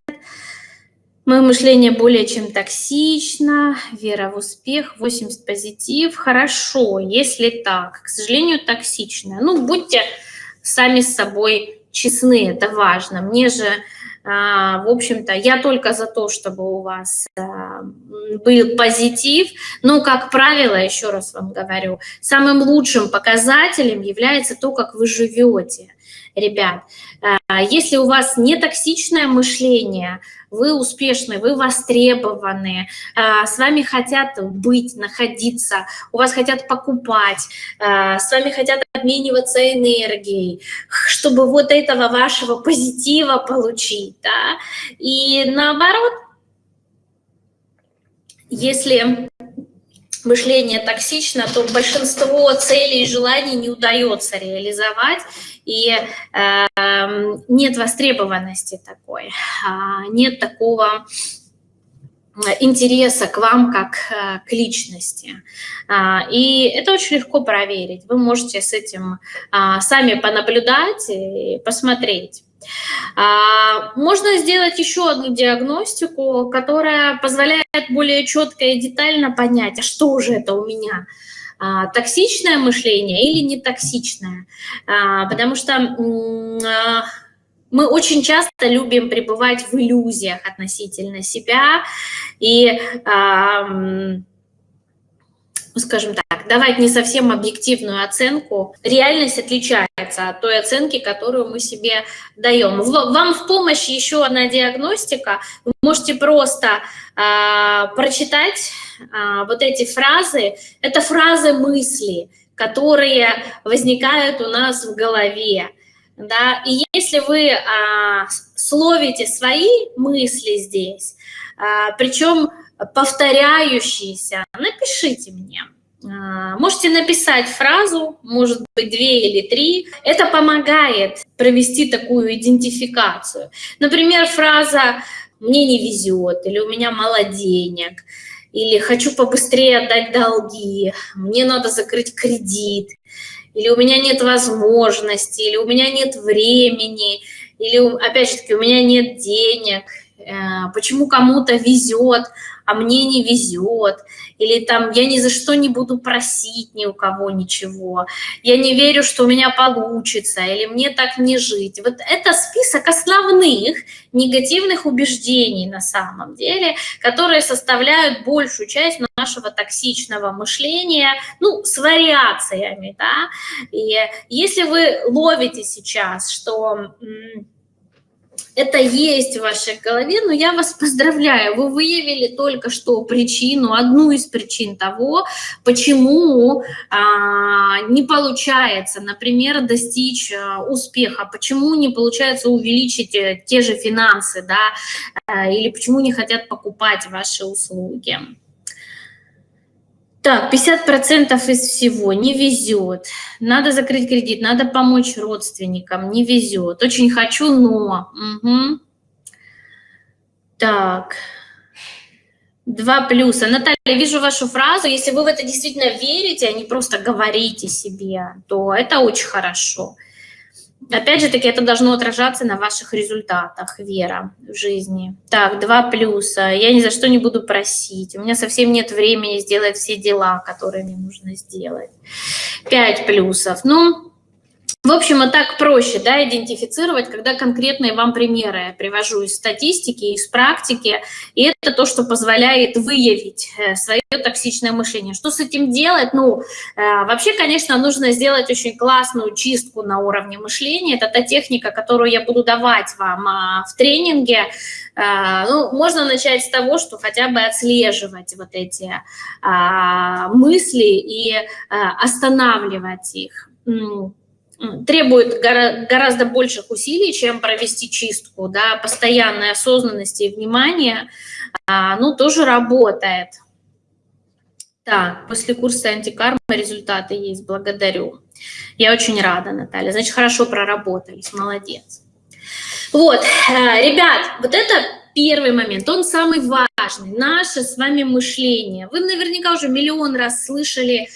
[SPEAKER 1] Мое мышление более чем токсично, вера в успех, 80 позитив. Хорошо, если так. К сожалению, токсичное. Ну, будьте сами с собой честны, это важно. Мне же, а, в общем-то, я только за то, чтобы у вас а, был позитив, но, как правило, еще раз вам говорю, самым лучшим показателем является то, как вы живете ребят. А, если у вас не токсичное мышление, вы успешны, вы востребованы, а, с вами хотят быть, находиться, у вас хотят покупать, а, с вами хотят обмениваться энергией, чтобы вот этого вашего позитива получить. Да? И наоборот, если мышление токсично, то большинство целей и желаний не удается реализовать, и э, нет востребованности такой, э, нет такого интереса к вам как э, к личности. А, и это очень легко проверить. Вы можете с этим а, сами понаблюдать и посмотреть. А, можно сделать еще одну диагностику, которая позволяет более четко и детально понять, а что же это у меня, а, токсичное мышление или не токсичное. А, потому что мы очень часто любим пребывать в иллюзиях относительно себя и ну, скажем так, давать не совсем объективную оценку, реальность отличается от той оценки, которую мы себе даем. Вам в помощь еще одна диагностика. Вы можете просто э, прочитать э, вот эти фразы. Это фразы мысли, которые возникают у нас в голове. Да? И если вы э, словите свои мысли здесь, э, причем повторяющиеся, напишите мне. А, можете написать фразу, может быть, две или три. Это помогает провести такую идентификацию. Например, фраза «мне не везет» или «у меня мало денег», или «хочу побыстрее отдать долги», «мне надо закрыть кредит», или «у меня нет возможности», или «у меня нет времени», или, опять же таки, «у меня нет денег», «почему кому-то везет», а мне не везет, или там я ни за что не буду просить ни у кого ничего, я не верю, что у меня получится, или мне так не жить. Вот это список основных негативных убеждений на самом деле, которые составляют большую часть нашего токсичного мышления, ну, с вариациями, да, и если вы ловите сейчас, что это есть в вашей голове, но я вас поздравляю, вы выявили только что причину, одну из причин того, почему а, не получается, например, достичь а, успеха, почему не получается увеличить э, те же финансы, да, а, или почему не хотят покупать ваши услуги. Так, 50% из всего не везет. Надо закрыть кредит, надо помочь родственникам, не везет. Очень хочу, но... Угу. Так, два плюса. Наталья, вижу вашу фразу. Если вы в это действительно верите, а не просто говорите себе, то это очень хорошо. Опять же таки, это должно отражаться на ваших результатах, вера в жизни. Так, два плюса. Я ни за что не буду просить. У меня совсем нет времени сделать все дела, которые мне нужно сделать. Пять плюсов. Ну, в общем, и так проще да, идентифицировать, когда конкретные вам примеры я привожу из статистики, из практики, и это то, что позволяет выявить э, свое токсичное мышление. Что с этим делать? Ну, э, вообще, конечно, нужно сделать очень классную чистку на уровне мышления. Это та техника, которую я буду давать вам а, в тренинге. Э, ну, можно начать с того, что хотя бы отслеживать вот эти а, мысли и останавливать их требует гораздо больших усилий, чем провести чистку, да, постоянной осознанности и внимания, а, ну, тоже работает. Так, после курса антикарма результаты есть, благодарю. Я очень рада, Наталья. Значит, хорошо проработались, молодец. Вот, э, ребят, вот это первый момент, он самый важный, наше с вами мышление. Вы наверняка уже миллион раз слышали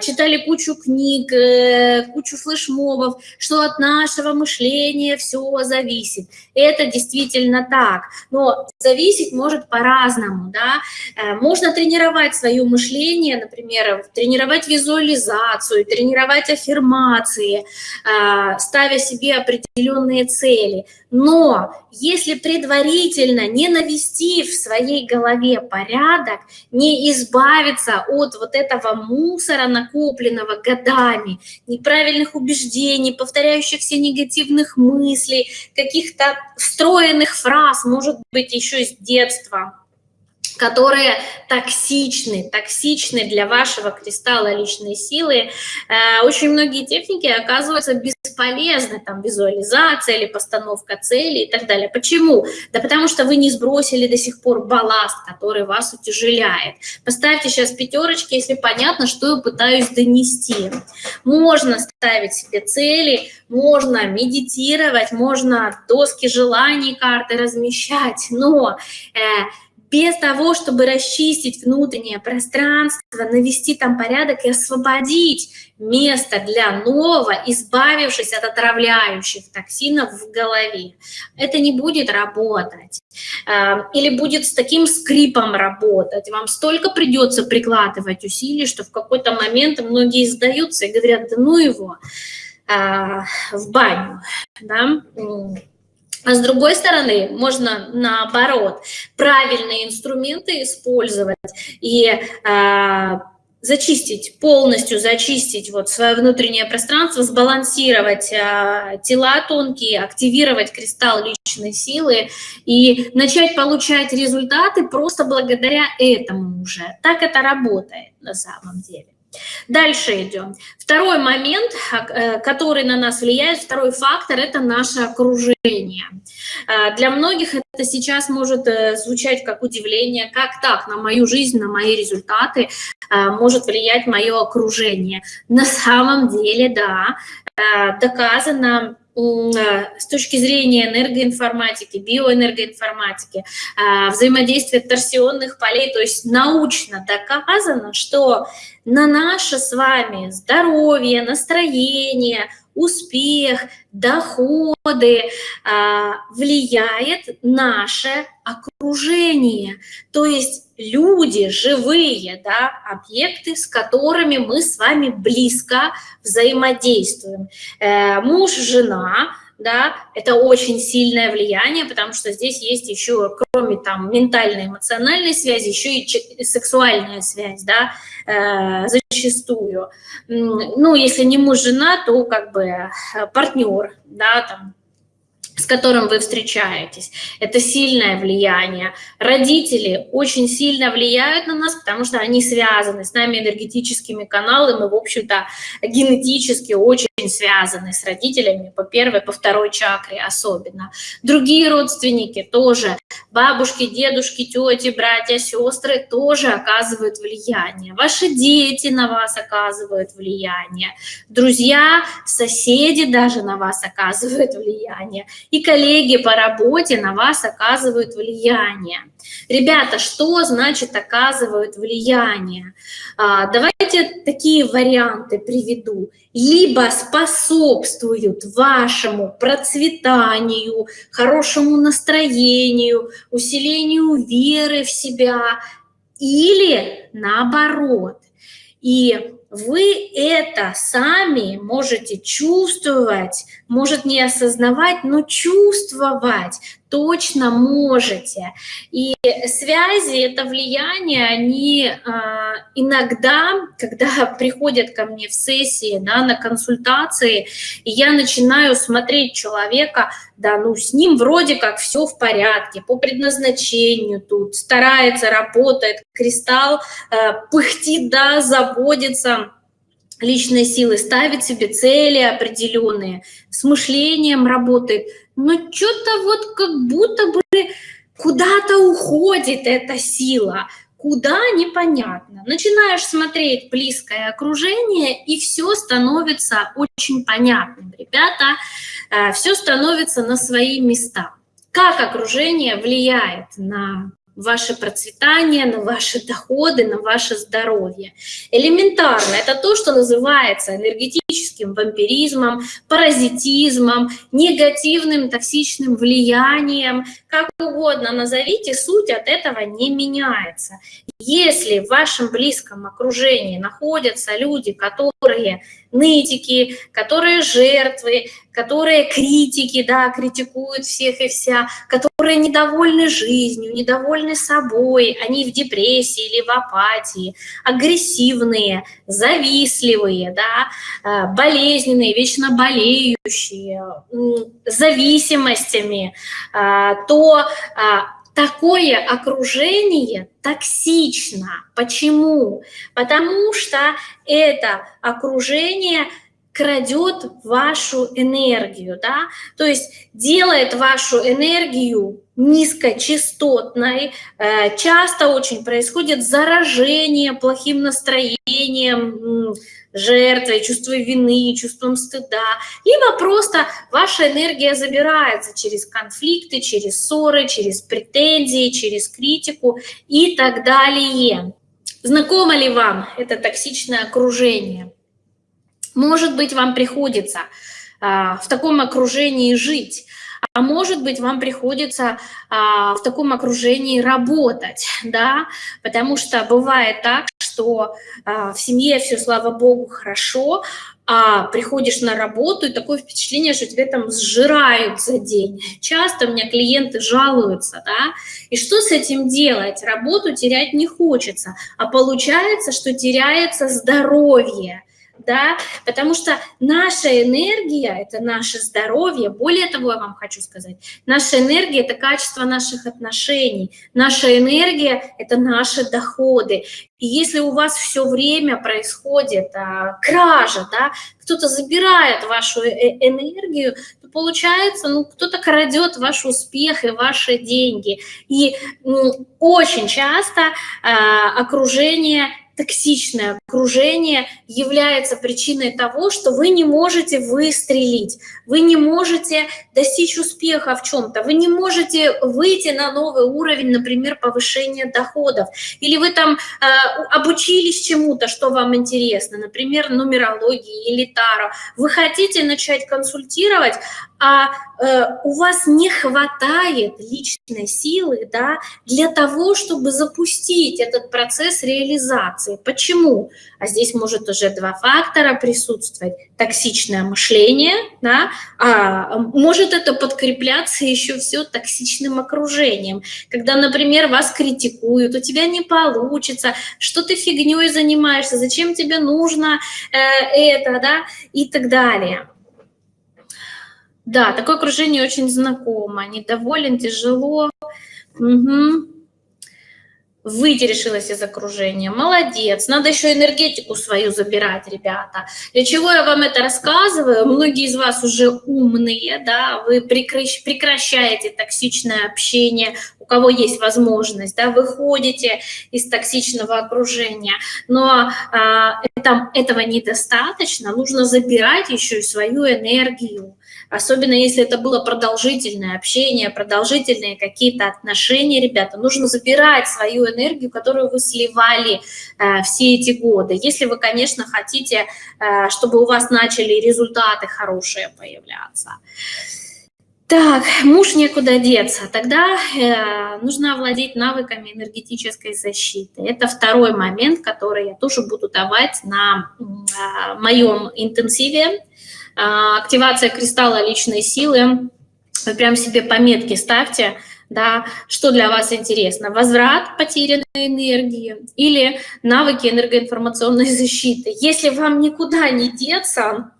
[SPEAKER 1] читали кучу книг, э, кучу флешмобов, что от нашего мышления все зависит. Это действительно так, но зависеть может по-разному, да. Э, можно тренировать свое мышление, например, тренировать визуализацию, тренировать аффирмации, а, ставя себе определенные цели. Но если предварительно не навести в своей голове порядок, не избавиться от вот этого мусора, накопленного годами, неправильных убеждений, повторяющихся негативных мыслей, каких-то встроенных фраз, может быть, еще с детства, которые токсичны, токсичны для вашего кристалла личной силы. Э, очень многие техники оказываются бесполезны, там визуализация или постановка цели и так далее. Почему? Да потому что вы не сбросили до сих пор балласт, который вас утяжеляет. Поставьте сейчас пятерочки, если понятно, что я пытаюсь донести. Можно ставить себе цели, можно медитировать, можно доски желаний, карты размещать, но э, без того, чтобы расчистить внутреннее пространство, навести там порядок и освободить место для нового, избавившись от отравляющих токсинов в голове. Это не будет работать. Эм, или будет с таким скрипом работать. Вам столько придется прикладывать усилий, что в какой-то момент многие сдаются и говорят, да ну его э, в баню. Да? А с другой стороны, можно наоборот правильные инструменты использовать и э, зачистить, полностью зачистить вот свое внутреннее пространство, сбалансировать э, тела тонкие, активировать кристалл личной силы и начать получать результаты просто благодаря этому уже. Так это работает на самом деле. Дальше идем. Второй момент, э, который на нас влияет, второй фактор – это наше окружение. Э, для многих это сейчас может э, звучать как удивление, как так, на мою жизнь, на мои результаты может влиять мое окружение. На самом деле, да, доказано с точки зрения энергоинформатики, биоэнергоинформатики, взаимодействия торсионных полей, то есть научно доказано, что на наше с вами здоровье, настроение, успех, доходы а, влияет наше окружение. То есть люди, живые да, объекты, с которыми мы с вами близко взаимодействуем. Э, муж, жена, да, это очень сильное влияние, потому что здесь есть еще, кроме там ментальной, эмоциональной связи, еще и сексуальная связь, да, э, зачастую. Ну, если не муж, жена, то как бы э, партнер, да, там, с которым вы встречаетесь. Это сильное влияние. Родители очень сильно влияют на нас, потому что они связаны с нами энергетическими каналами, в общем-то, генетически очень связаны с родителями по первой, по второй чакре особенно. Другие родственники тоже, бабушки, дедушки, тети, братья, сестры тоже оказывают влияние. Ваши дети на вас оказывают влияние. Друзья, соседи даже на вас оказывают влияние и коллеги по работе на вас оказывают влияние. Ребята, что значит оказывают влияние? А, давайте такие варианты приведу. Либо способствуют вашему процветанию, хорошему настроению, усилению веры в себя, или наоборот. И вы это сами можете чувствовать, может не осознавать, но чувствовать точно можете. И связи, это влияние, они э, иногда, когда приходят ко мне в сессии, да, на консультации, и я начинаю смотреть человека, да, ну с ним вроде как все в порядке, по предназначению тут, старается, работает, кристалл э, пыхтит, да, заботится, личной силы, ставит себе цели определенные, с мышлением работает, но что-то вот как будто бы куда-то уходит эта сила, куда непонятно. Начинаешь смотреть близкое окружение, и все становится очень понятным. Ребята, э, все становится на свои места. Как окружение влияет на ваше процветание, на ваши доходы, на ваше здоровье. Элементарно, это то, что называется энергетическим вампиризмом, паразитизмом, негативным токсичным влиянием, как угодно назовите, суть от этого не меняется. Если в вашем близком окружении находятся люди, которые нытики, которые жертвы, которые критики, да, критикуют всех и вся, которые недовольны жизнью, недовольны собой, они в депрессии или в апатии, агрессивные, завистливые, да, э, болезненные, вечно болеющие, зависимостями, э, то э, такое окружение токсично. Почему? Потому что это окружение крадет вашу энергию, да, то есть делает вашу энергию низкочастотной, э, часто очень происходит заражение плохим настроением, жертвой, чувством вины, чувством стыда, либо просто ваша энергия забирается через конфликты, через ссоры, через претензии, через критику и так далее. Знакомо ли вам это токсичное окружение? Может быть, вам приходится а, в таком окружении жить, а может быть, вам приходится а, в таком окружении работать, да, потому что бывает так, что а, в семье все, слава богу, хорошо, а приходишь на работу, и такое впечатление, что тебя там сжирают за день. Часто у меня клиенты жалуются, да, и что с этим делать? Работу терять не хочется, а получается, что теряется здоровье, да, потому что наша энергия – это наше здоровье. Более того, я вам хочу сказать, наша энергия – это качество наших отношений, наша энергия – это наши доходы. И если у вас все время происходит а, кража, да, кто-то забирает вашу э, энергию, то получается, ну, кто-то крадет ваш успех и ваши деньги. И ну, очень часто а, окружение токсичное окружение является причиной того, что вы не можете выстрелить, вы не можете достичь успеха в чем-то, вы не можете выйти на новый уровень, например, повышения доходов, или вы там э, обучились чему-то, что вам интересно, например, нумерологии или таро, вы хотите начать консультировать, а э, у вас не хватает личной силы да, для того, чтобы запустить этот процесс реализации. Почему? А здесь может уже два фактора присутствовать. Токсичное мышление, да, а может это подкрепляться еще все токсичным окружением. Когда, например, вас критикуют, у тебя не получится, что ты фигней занимаешься, зачем тебе нужно э, это, да, и так далее. Да, такое окружение очень знакомо. Недоволен, тяжело. Угу. Выйти из окружения. Молодец. Надо еще энергетику свою забирать, ребята. Для чего я вам это рассказываю? Многие из вас уже умные, да, вы прекращаете токсичное общение, у кого есть возможность, да, выходите из токсичного окружения. Но а, это, этого недостаточно. Нужно забирать еще и свою энергию особенно если это было продолжительное общение, продолжительные какие-то отношения, ребята, нужно забирать свою энергию, которую вы сливали э, все эти годы. Если вы, конечно, хотите, э, чтобы у вас начали результаты хорошие появляться. Так, муж некуда деться. Тогда э, нужно овладеть навыками энергетической защиты. Это второй момент, который я тоже буду давать на э, моем интенсиве активация кристалла личной силы. Вы прям себе пометки ставьте, да, что для вас интересно. Возврат потерянной энергии или навыки энергоинформационной защиты. Если вам никуда не деться,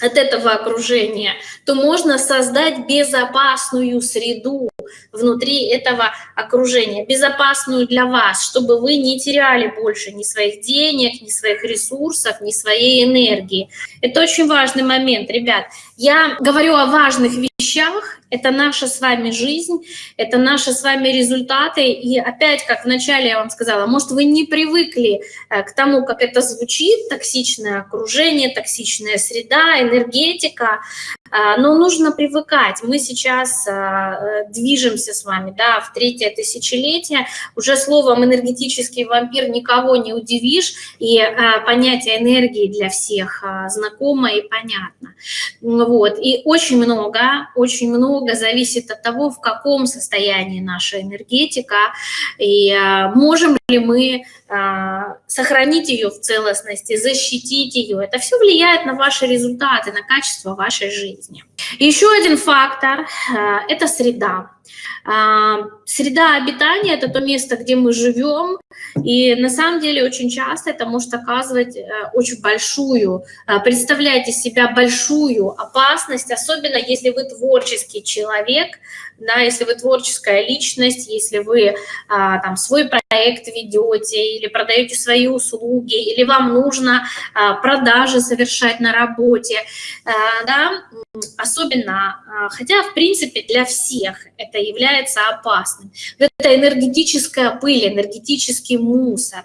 [SPEAKER 1] от этого окружения, то можно создать безопасную среду внутри этого окружения, безопасную для вас, чтобы вы не теряли больше ни своих денег, ни своих ресурсов, ни своей энергии. Это очень важный момент, ребят. Я говорю о важных вещах, это наша с вами жизнь, это наши с вами результаты. И опять, как вначале я вам сказала, может, вы не привыкли э, к тому, как это звучит, токсичное окружение, токсичная среда, энергетика, а, но нужно привыкать. Мы сейчас э, движемся с вами да, в третье тысячелетие. Уже словом энергетический вампир никого не удивишь, и понятие энергии для всех знакомо и понятно. Вот. И очень много, очень много зависит от того, в каком состоянии наша энергетика, и можем ли мы сохранить ее в целостности, защитить ее. Это все влияет на ваши результаты, на качество вашей жизни. Еще один фактор э, – это среда. А, среда обитания – это то место, где мы живем, и на самом деле очень часто это может оказывать э, очень большую, э, представляете себя большую опасность, особенно если вы творческий человек, да, если вы творческая личность, если вы а, там свой проект ведете или продаете свои услуги, или вам нужно а, продажи совершать на работе, а, да, особенно, а, хотя в принципе для всех это является опасным. Это энергетическая пыль, энергетический мусор,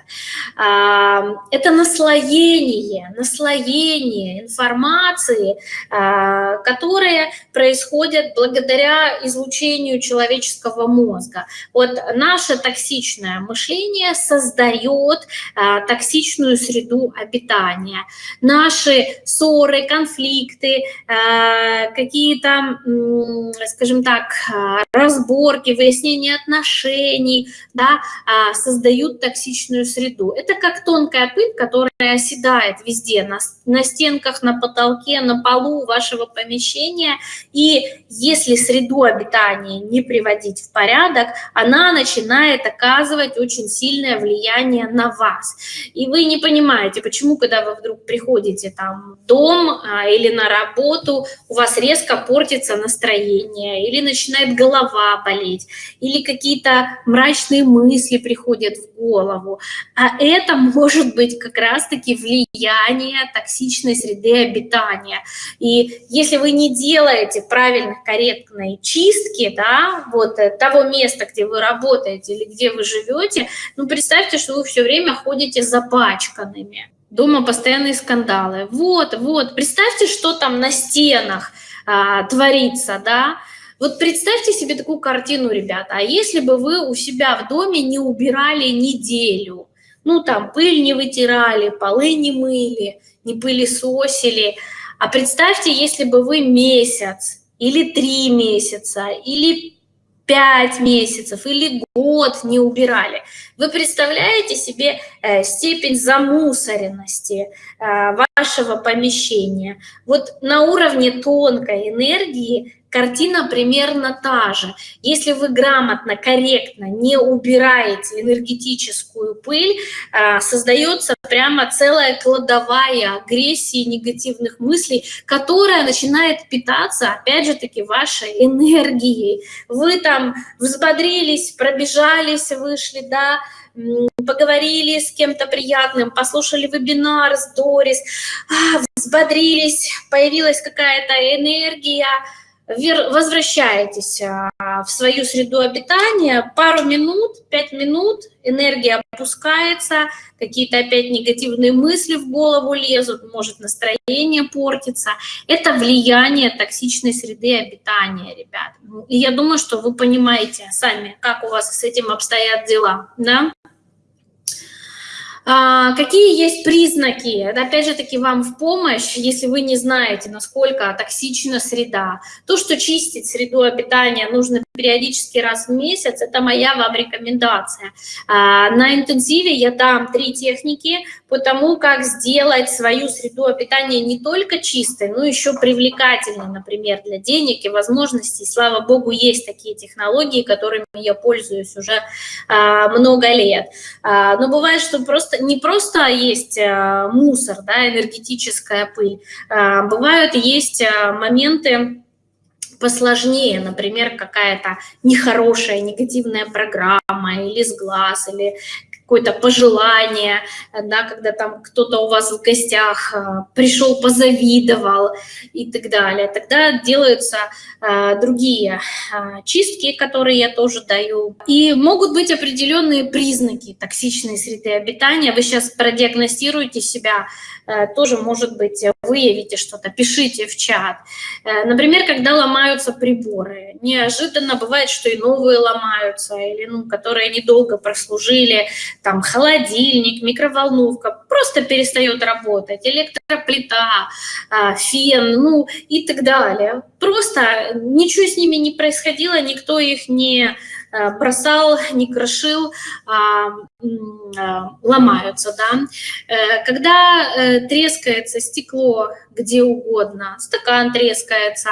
[SPEAKER 1] а, это наслоение, наслоение информации, а, которые происходят благодаря излучению человеческого мозга. Вот наше токсичное мышление создает токсичную среду обитания. Наши ссоры, конфликты, какие-то, скажем так, разборки, выяснение отношений, да, а, создают токсичную среду. Это как тонкая пыль, которая оседает везде, на, на стенках, на потолке, на полу вашего помещения. И если среду обитания не приводить в порядок, она начинает оказывать очень сильное влияние на вас. И вы не понимаете, почему, когда вы вдруг приходите там в дом а, или на работу, у вас резко портится настроение, или начинает голова болеть, или какие-то мрачные мысли приходят в голову. А это может быть как раз-таки влияние токсичной среды обитания. И если вы не делаете правильно корректной чистки, да, вот э, того места, где вы работаете или где вы живете, ну, представьте, что вы все время ходите запачканными. Дома постоянные скандалы. Вот, вот, представьте, что там на стенах а, творится, да, вот представьте себе такую картину, ребята, а если бы вы у себя в доме не убирали неделю, ну там пыль не вытирали, полы не мыли, не пылесосили, а представьте, если бы вы месяц или три месяца или пять месяцев или год не убирали. Вы представляете себе э, степень замусоренности э, вашего помещения? Вот на уровне тонкой энергии картина примерно та же. Если вы грамотно, корректно не убираете энергетическую пыль, а, создается прямо целая кладовая агрессии, негативных мыслей, которая начинает питаться, опять же таки, вашей энергией. Вы там взбодрились, пробежались, вышли, да, поговорили с кем-то приятным, послушали вебинар с Дорис, а, взбодрились, появилась какая-то энергия, возвращаетесь а, в свою среду обитания, пару минут, пять минут, энергия опускается, какие-то опять негативные мысли в голову лезут, может настроение портится. Это влияние токсичной среды обитания, ребят. И я думаю, что вы понимаете сами, как у вас с этим обстоят дела, да? А, какие есть признаки? Опять же таки вам в помощь, если вы не знаете, насколько токсична среда. То, что чистить среду обитания нужно периодически раз в месяц, это моя вам рекомендация. А, на интенсиве я дам три техники по тому, как сделать свою среду обитания не только чистой, но еще привлекательной, например, для денег и возможностей. Слава богу, есть такие технологии, которыми я пользуюсь уже а, много лет. Но бывает, что просто не просто есть мусор, да, энергетическая пыль, бывают есть моменты посложнее, например, какая-то нехорошая, негативная программа или с глаз, или какое-то пожелание, да, когда там кто-то у вас в гостях э, пришел, позавидовал и так далее. Тогда делаются э, другие э, чистки, которые я тоже даю. И могут быть определенные признаки токсичной среды обитания. Вы сейчас продиагностируете себя, тоже, может быть, выявите что-то, пишите в чат. Например, когда ломаются приборы. Неожиданно бывает, что и новые ломаются, или ну, которые недолго прослужили, там холодильник, микроволновка просто перестает работать, электроплита, а, фен, ну и так далее. Просто ничего с ними не происходило, никто их не а, бросал, не крошил, а, ломаются. Да? Э, когда э, трескается стекло где угодно, стакан трескается,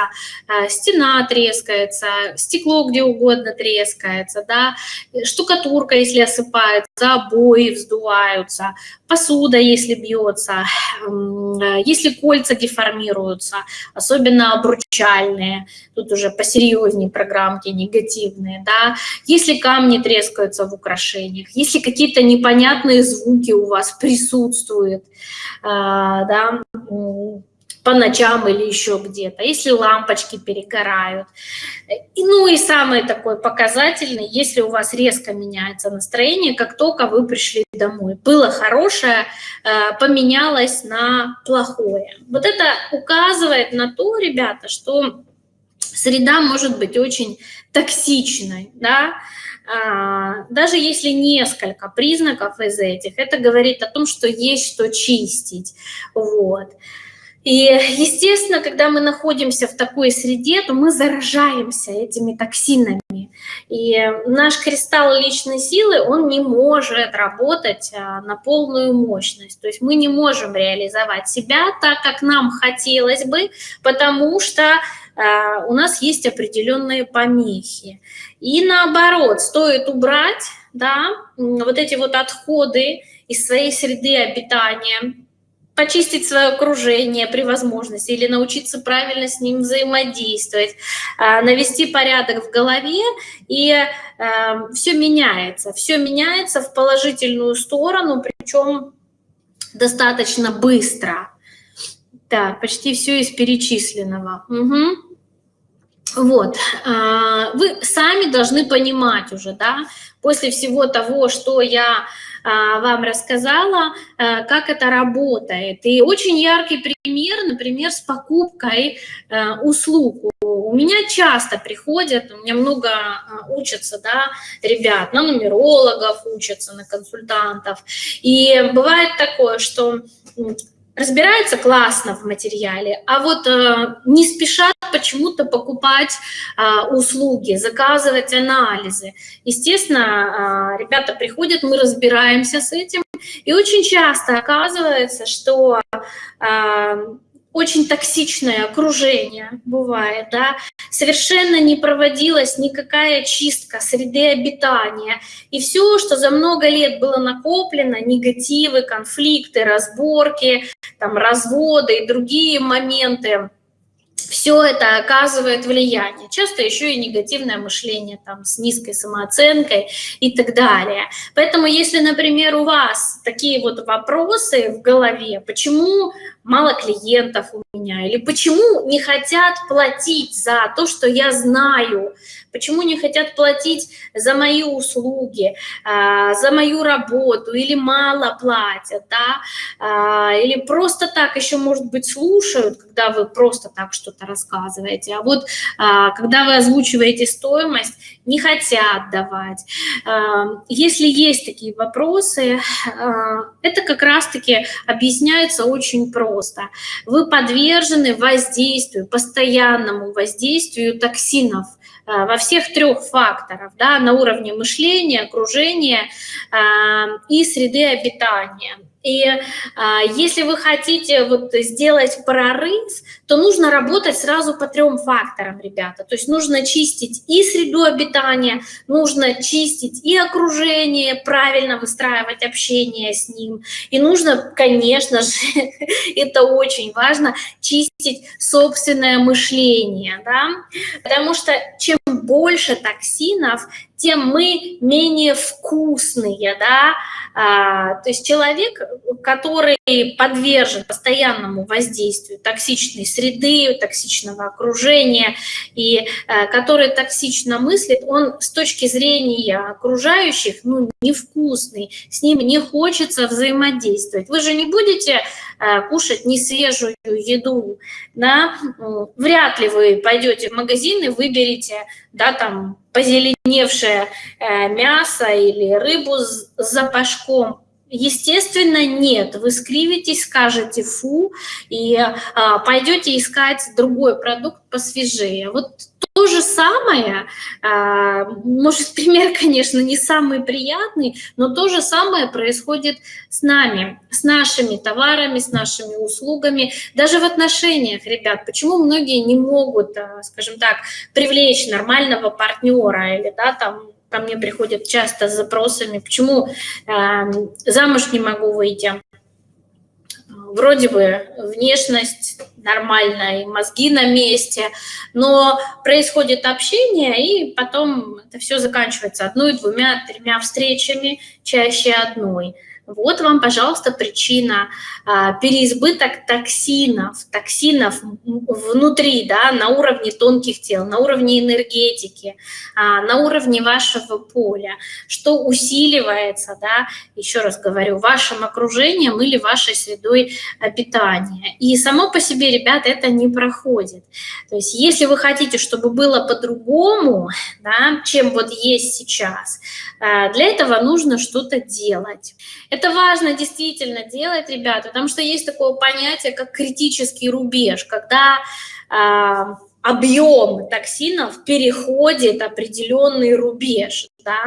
[SPEAKER 1] э, стена трескается, стекло где угодно трескается, да, штукатурка, если осыпается, обои вздуваются, посуда, если бьется, если кольца деформируются, особенно обручальные, тут уже посерьезнее программки негативные, да, если камни трескаются в украшениях, если какие-то непонятные звуки у вас присутствуют, а, да, по ночам или еще где-то, если лампочки перегорают. И, ну и самый такой показательный, если у вас резко меняется настроение, как только вы пришли домой. Было хорошее, э, поменялось на плохое. Вот это указывает на то, ребята, что среда может быть очень токсичной, да, а, даже если несколько признаков из этих, это говорит о том, что есть что чистить. Вот. И, естественно, когда мы находимся в такой среде, то мы заражаемся этими токсинами. И наш кристалл личной силы, он не может работать а, на полную мощность. То есть мы не можем реализовать себя так, как нам хотелось бы, потому что а, у нас есть определенные помехи. И наоборот, стоит убрать да, вот эти вот отходы из своей среды обитания, почистить свое окружение при возможности или научиться правильно с ним взаимодействовать, а, навести порядок в голове, и эм, все меняется. Все меняется в положительную сторону, причем достаточно быстро. Так, почти все из перечисленного. Угу. Вот, а, вы сами должны понимать уже, да, после всего того, что я а, вам рассказала, а, как это работает. И очень яркий пример, например, с покупкой а, услуг. У меня часто приходят, у меня много учатся, да, ребят, на нумерологов учатся, на консультантов. И бывает такое, что разбираются классно в материале, а вот не спешат почему-то покупать э, услуги, заказывать анализы. Естественно, э, ребята приходят, мы разбираемся с этим, и очень часто оказывается, что э, очень токсичное окружение бывает, да, совершенно не проводилась никакая чистка среды обитания. И все, что за много лет было накоплено, негативы, конфликты, разборки, там, разводы и другие моменты, все это оказывает влияние. Часто еще и негативное мышление там, с низкой самооценкой и так далее. Поэтому если, например, у вас такие вот вопросы в голове, почему мало клиентов у меня, или почему не хотят платить за то, что я знаю, почему не хотят платить за мои услуги, а, за мою работу, или мало платят, да, а, или просто так еще, может быть, слушают, когда вы просто так что-то рассказываете, а вот а, когда вы озвучиваете стоимость, не хотят давать. Если есть такие вопросы, это как раз-таки объясняется очень просто. Вы подвержены воздействию, постоянному воздействию токсинов, Э, во всех трех факторах, да, на уровне мышления, окружения и среды обитания. И а, если вы хотите вот сделать прорыв, то нужно работать сразу по трем факторам, ребята. То есть нужно чистить и среду обитания, нужно чистить и окружение, правильно выстраивать общение с ним. И нужно, конечно же, это очень важно, чистить собственное мышление, да? потому что чем больше токсинов, тем мы менее вкусные, да, а, то есть человек, который подвержен постоянному воздействию токсичной среды, токсичного окружения, и а, который токсично мыслит, он с точки зрения окружающих, ну, невкусный, с ним не хочется взаимодействовать. Вы же не будете кушать несвежую еду, да, вряд ли вы пойдете в магазин и выберете, да, там, позеленевшее э, мясо или рыбу с запашком. Естественно, нет. Вы скривитесь, скажете «фу» и а, пойдете искать другой продукт посвежее. Вот же самое, а, может, пример, конечно, не самый приятный, но то же самое происходит с нами, с нашими товарами, с нашими услугами, даже в отношениях, ребят. Почему многие не могут, а, скажем так, привлечь нормального партнера или, да, там, ко мне приходят часто с запросами, почему э, замуж не могу выйти. Вроде бы внешность нормальная, и мозги на месте, но происходит общение, и потом это все заканчивается одной, двумя, тремя встречами, чаще одной. Вот вам, пожалуйста, причина а, переизбыток токсинов, токсинов внутри, да, на уровне тонких тел, на уровне энергетики, а, на уровне вашего поля, что усиливается, да, еще раз говорю, вашим окружением или вашей средой обитания. И само по себе, ребят, это не проходит. То есть если вы хотите, чтобы было по-другому, да, чем вот есть сейчас, а, для этого нужно что-то делать. Это важно действительно делать, ребята, потому что есть такое понятие, как критический рубеж, когда э, объем токсинов переходит определенный рубеж. Да?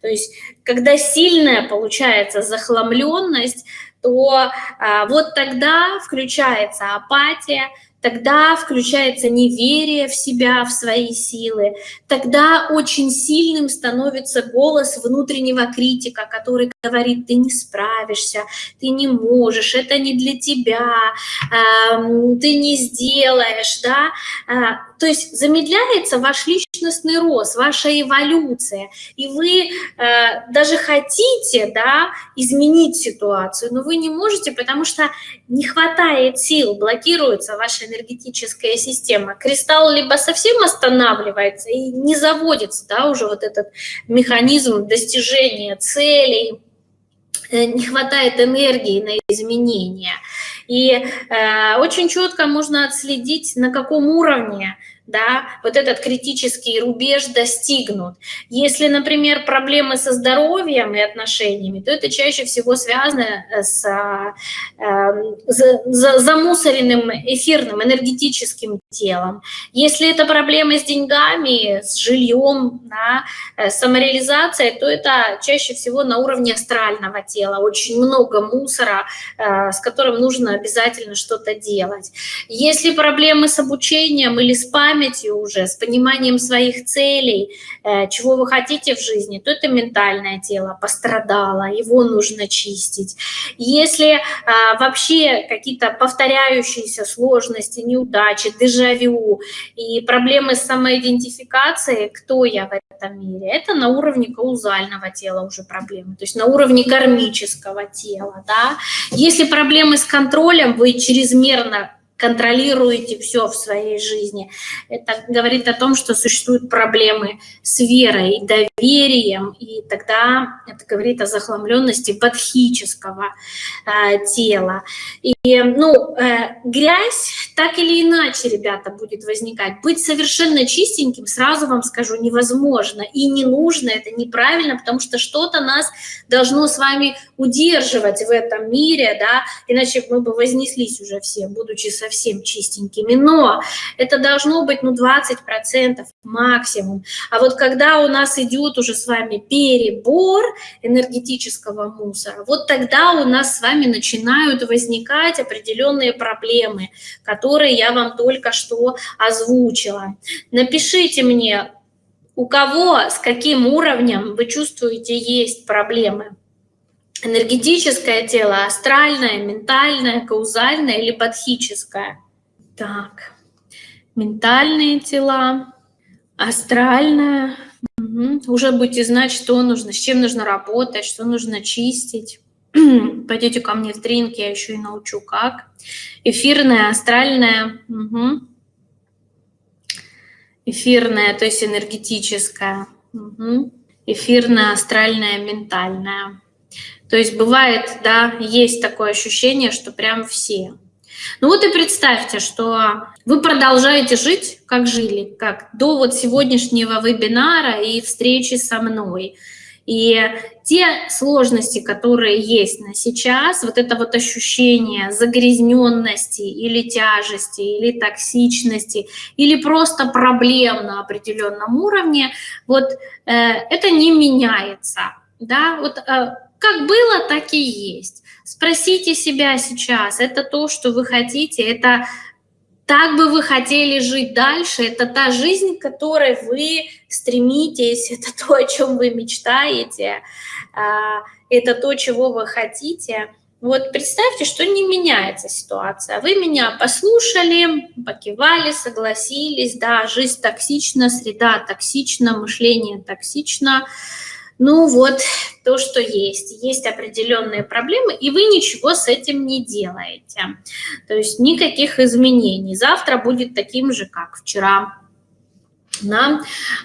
[SPEAKER 1] То есть, когда сильная получается захламленность, то э, вот тогда включается апатия, тогда включается неверие в себя, в свои силы, тогда очень сильным становится голос внутреннего критика, который говорит, ты не справишься, ты не можешь, это не для тебя, ты не сделаешь, да, а, то есть замедляется ваш личностный рост, ваша эволюция, и вы э, даже хотите, да, изменить ситуацию, но вы не можете, потому что не хватает сил, блокируется ваша энергетическая система. Кристалл либо совсем останавливается и не заводится, да, уже вот этот механизм достижения целей, э, не хватает энергии на изменения. И э, очень четко можно отследить, на каком уровне да, вот этот критический рубеж достигнут. Если, например, проблемы со здоровьем и отношениями, то это чаще всего связано э, с э, замусоренным эфирным энергетическим телом. Если это проблемы с деньгами, с жильем, да, э, самореализацией, то это чаще всего на уровне астрального тела. Очень много мусора, э, с которым нужно обязательно что-то делать. Если проблемы с обучением или с памятью, памятью уже, с пониманием своих целей, э, чего вы хотите в жизни, то это ментальное тело пострадало, его нужно чистить. Если а, вообще какие-то повторяющиеся сложности, неудачи, дежавю и проблемы с самоидентификацией, кто я в этом мире, это на уровне каузального тела уже проблемы, то есть на уровне кармического тела. Да? Если проблемы с контролем, вы чрезмерно контролируете все в своей жизни. Это говорит о том, что существуют проблемы с верой, доверием, и тогда это говорит о захламленности бодхического э, тела. И, ну, э, грязь так или иначе, ребята, будет возникать. Быть совершенно чистеньким, сразу вам скажу, невозможно и не нужно, это неправильно, потому что что-то нас должно с вами удерживать в этом мире, да, иначе мы бы вознеслись уже все, будучи совсем чистенькими, но это должно быть ну 20% максимум. А вот когда у нас идет уже с вами перебор энергетического мусора, вот тогда у нас с вами начинают возникать определенные проблемы, которые я вам только что озвучила. Напишите мне, у кого, с каким уровнем вы чувствуете есть проблемы энергетическое тело, астральное, ментальное, каузальное или бодхическое. Так, ментальные тела, астральное. Угу. Уже будете знать, что нужно, с чем нужно работать, что нужно чистить. Пойдете ко мне в тренинг, я еще и научу, как. Эфирное, астральное. Угу. Эфирное, то есть энергетическое. Угу. Эфирное, астральное, ментальное. То есть бывает, да, есть такое ощущение, что прям все. Ну вот и представьте, что вы продолжаете жить, как жили, как до вот сегодняшнего вебинара и встречи со мной. И те сложности, которые есть на сейчас, вот это вот ощущение загрязненности или тяжести, или токсичности, или просто проблем на определенном уровне, вот э, это не меняется. Да, вот э, как было, так и есть. Спросите себя сейчас, это то, что вы хотите, это так бы вы хотели жить дальше, это та жизнь, к которой вы стремитесь, это то, о чем вы мечтаете, а, это то, чего вы хотите. Вот представьте, что не меняется ситуация. Вы меня послушали, покивали, согласились, да, жизнь токсична, среда токсична, мышление токсично, ну вот, то, что есть. Есть определенные проблемы, и вы ничего с этим не делаете. То есть никаких изменений. Завтра будет таким же, как вчера. Да?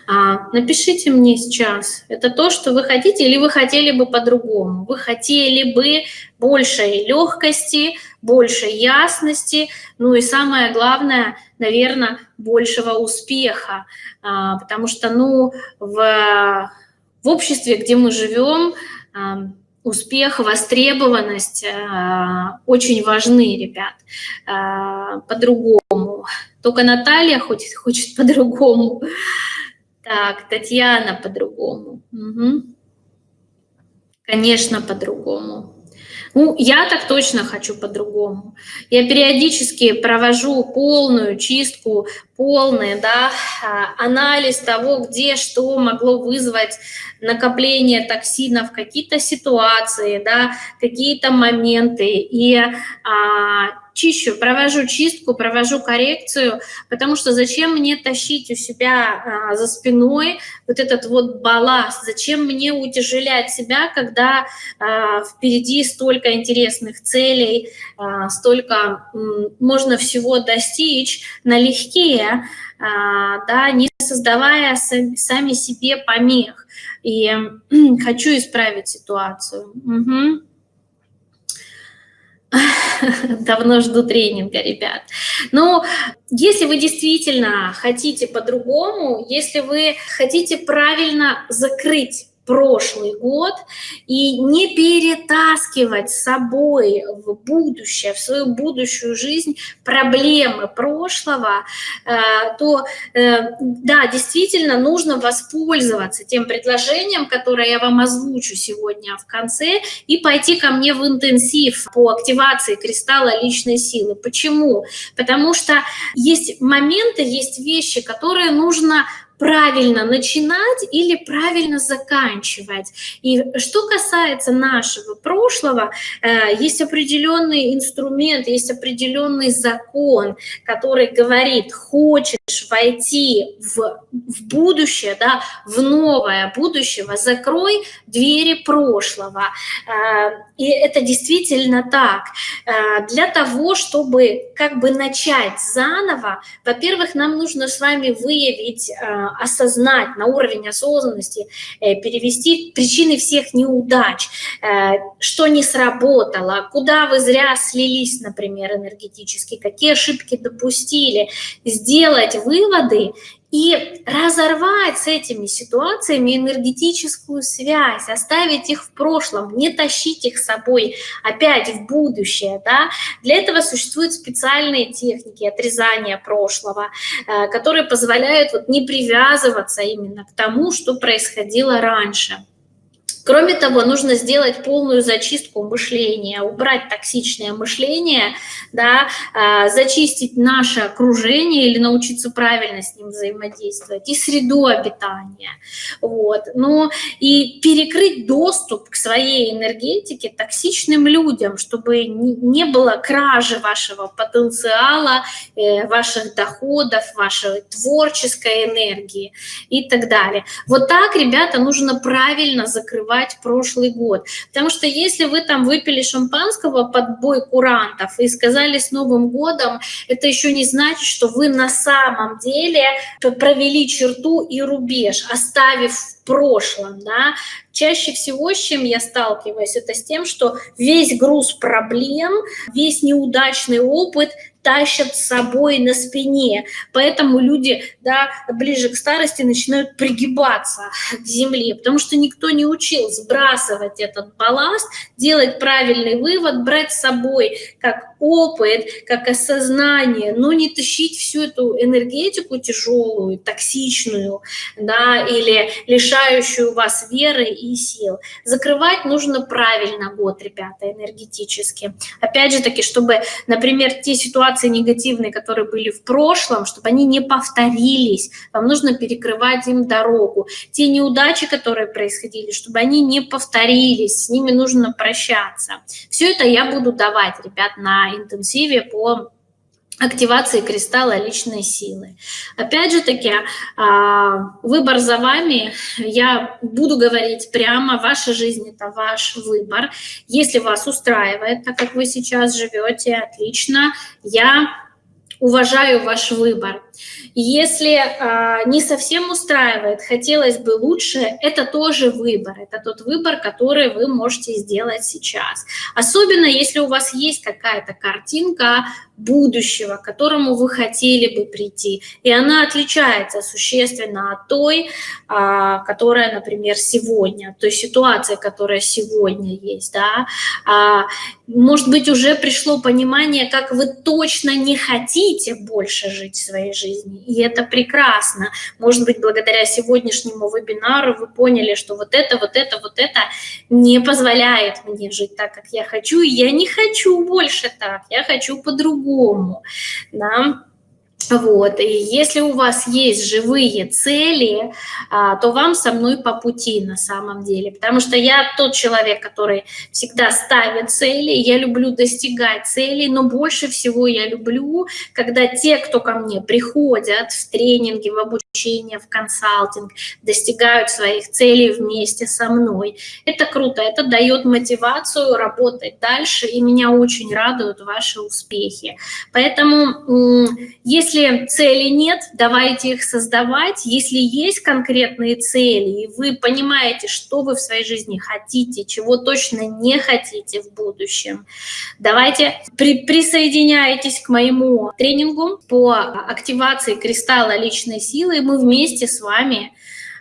[SPEAKER 1] А, напишите мне сейчас, это то, что вы хотите, или вы хотели бы по-другому? Вы хотели бы большей легкости, большей ясности, ну и самое главное, наверное, большего успеха, а, потому что, ну, в в обществе, где мы живем, успех, востребованность э, очень важны, ребят, э, по-другому. Только Наталья хочет, хочет по-другому. Так, Татьяна по-другому. Угу. Конечно, по-другому. Ну, я так точно хочу по-другому. Я периодически провожу полную чистку, полный да, а, анализ того, где что могло вызвать накопление токсинов, какие-то ситуации, да, какие-то моменты. И а, чищу, провожу чистку, провожу коррекцию, потому что зачем мне тащить у себя а, за спиной вот этот вот балласт, зачем мне утяжелять себя, когда а, впереди столько интересных целей, а, столько можно всего достичь налегке, а, да, не создавая сам, сами себе помех. И хочу исправить ситуацию. Угу. Давно жду тренинга, ребят. Но если вы действительно хотите по-другому, если вы хотите правильно закрыть прошлый год и не перетаскивать с собой в будущее, в свою будущую жизнь проблемы прошлого, э, то э, да, действительно нужно воспользоваться тем предложением, которое я вам озвучу сегодня в конце, и пойти ко мне в интенсив по активации кристалла личной силы. Почему? Потому что есть моменты, есть вещи, которые нужно правильно начинать или правильно заканчивать. И что касается нашего прошлого, э, есть определенный инструмент, есть определенный закон, который говорит, хочешь войти в, в будущее, да, в новое будущего, закрой двери прошлого. Э, и это действительно так. Э, для того, чтобы как бы начать заново, во-первых, нам нужно с вами выявить осознать на уровень осознанности, э, перевести причины всех неудач, э, что не сработало, куда вы зря слились, например, энергетически, какие ошибки допустили, сделать выводы и разорвать с этими ситуациями энергетическую связь, оставить их в прошлом, не тащить их с собой опять в будущее. Да? Для этого существуют специальные техники отрезания прошлого, э, которые позволяют вот не привязываться именно к тому, что происходило раньше. Кроме того, нужно сделать полную зачистку мышления, убрать токсичное мышление, да, а, зачистить наше окружение или научиться правильно с ним взаимодействовать, и среду обитания. Вот. Ну, и перекрыть доступ к своей энергетике токсичным людям, чтобы не было кражи вашего потенциала, э, ваших доходов, вашей творческой энергии и так далее. Вот так, ребята, нужно правильно закрывать забывать прошлый год. Потому что если вы там выпили шампанского под бой курантов и сказали с Новым годом, это еще не значит, что вы на самом деле провели черту и рубеж, оставив в прошлом, да, чаще всего, с чем я сталкиваюсь, это с тем, что весь груз проблем, весь неудачный опыт тащат с собой на спине. Поэтому люди да, ближе к старости начинают пригибаться к земле, потому что никто не учил сбрасывать этот балласт, делать правильный вывод, брать с собой как опыт, как осознание, но не тащить всю эту энергетику тяжелую, токсичную, да, или лишающую вас веры и сил. Закрывать нужно правильно год, ребята, энергетически. Опять же таки, чтобы, например, те ситуации негативные, которые были в прошлом, чтобы они не повторились, вам нужно перекрывать им дорогу. Те неудачи, которые происходили, чтобы они не повторились, с ними нужно прощаться. Все это я буду давать, ребят, на интенсиве по активации кристалла личной силы. Опять же таки, а, выбор за вами. Я буду говорить прямо, ваша жизнь – это ваш выбор. Если вас устраивает, так как вы сейчас живете, отлично. Я уважаю ваш выбор. Если э, не совсем устраивает, хотелось бы лучше, это тоже выбор. Это тот выбор, который вы можете сделать сейчас. Особенно, если у вас есть какая-то картинка будущего, к которому вы хотели бы прийти. И она отличается существенно от той, а, которая, например, сегодня, той ситуации, которая сегодня есть. Да? А, может быть, уже пришло понимание, как вы точно не хотите больше жить своей жизнью, и это прекрасно. Может быть, благодаря сегодняшнему вебинару вы поняли, что вот это, вот это, вот это не позволяет мне жить так, как я хочу, и я не хочу больше так, я хочу по-другому. Да? Вот, и если у вас есть живые цели, а, то вам со мной по пути на самом деле, потому что я тот человек, который всегда ставит цели, я люблю достигать целей, но больше всего я люблю, когда те, кто ко мне приходят в тренинги, в обучение, в консалтинг, достигают своих целей вместе со мной. Это круто, это дает мотивацию работать дальше, и меня очень радуют ваши успехи. Поэтому, если если цели нет, давайте их создавать. Если есть конкретные цели, и вы понимаете, что вы в своей жизни хотите, чего точно не хотите в будущем, давайте при, присоединяйтесь к моему тренингу по активации кристалла личной силы, и мы вместе с вами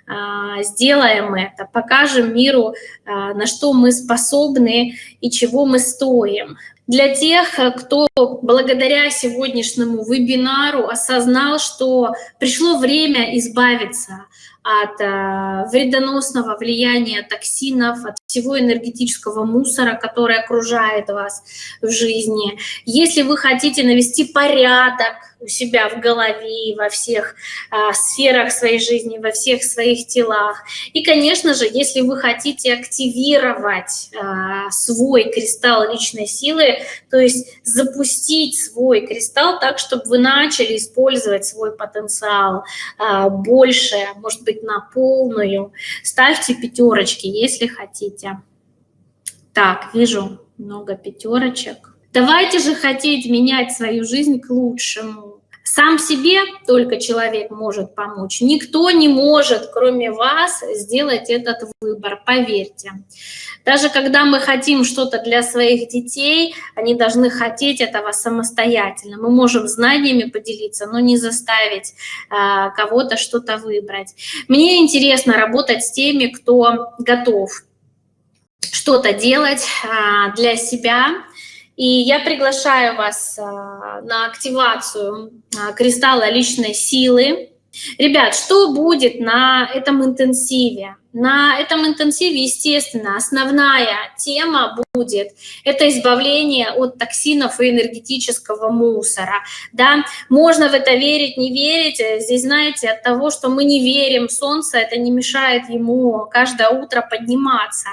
[SPEAKER 1] а, сделаем это, покажем миру, а, на что мы способны и чего мы стоим. Для тех, кто благодаря сегодняшнему вебинару осознал, что пришло время избавиться от э, вредоносного влияния токсинов, от всего энергетического мусора, который окружает вас в жизни. Если вы хотите навести порядок у себя в голове во всех а, сферах своей жизни, во всех своих телах. И, конечно же, если вы хотите активировать а, свой кристалл личной силы, то есть запустить свой кристалл так, чтобы вы начали использовать свой потенциал а, больше, может быть, на полную, ставьте пятерочки, если хотите. Так, вижу много пятерочек. Давайте же хотеть менять свою жизнь к лучшему. Сам себе только человек может помочь. Никто не может, кроме вас, сделать этот выбор, поверьте. Даже когда мы хотим что-то для своих детей, они должны хотеть этого самостоятельно. Мы можем знаниями поделиться, но не заставить а, кого-то что-то выбрать. Мне интересно работать с теми, кто готов что-то делать а, для себя, и я приглашаю вас а, на активацию а, кристалла личной силы. Ребят, что будет на этом интенсиве? На этом интенсиве, естественно, основная тема будет – это избавление от токсинов и энергетического мусора. Да? Можно в это верить, не верить. Здесь, знаете, от того, что мы не верим Солнце, это не мешает ему каждое утро подниматься.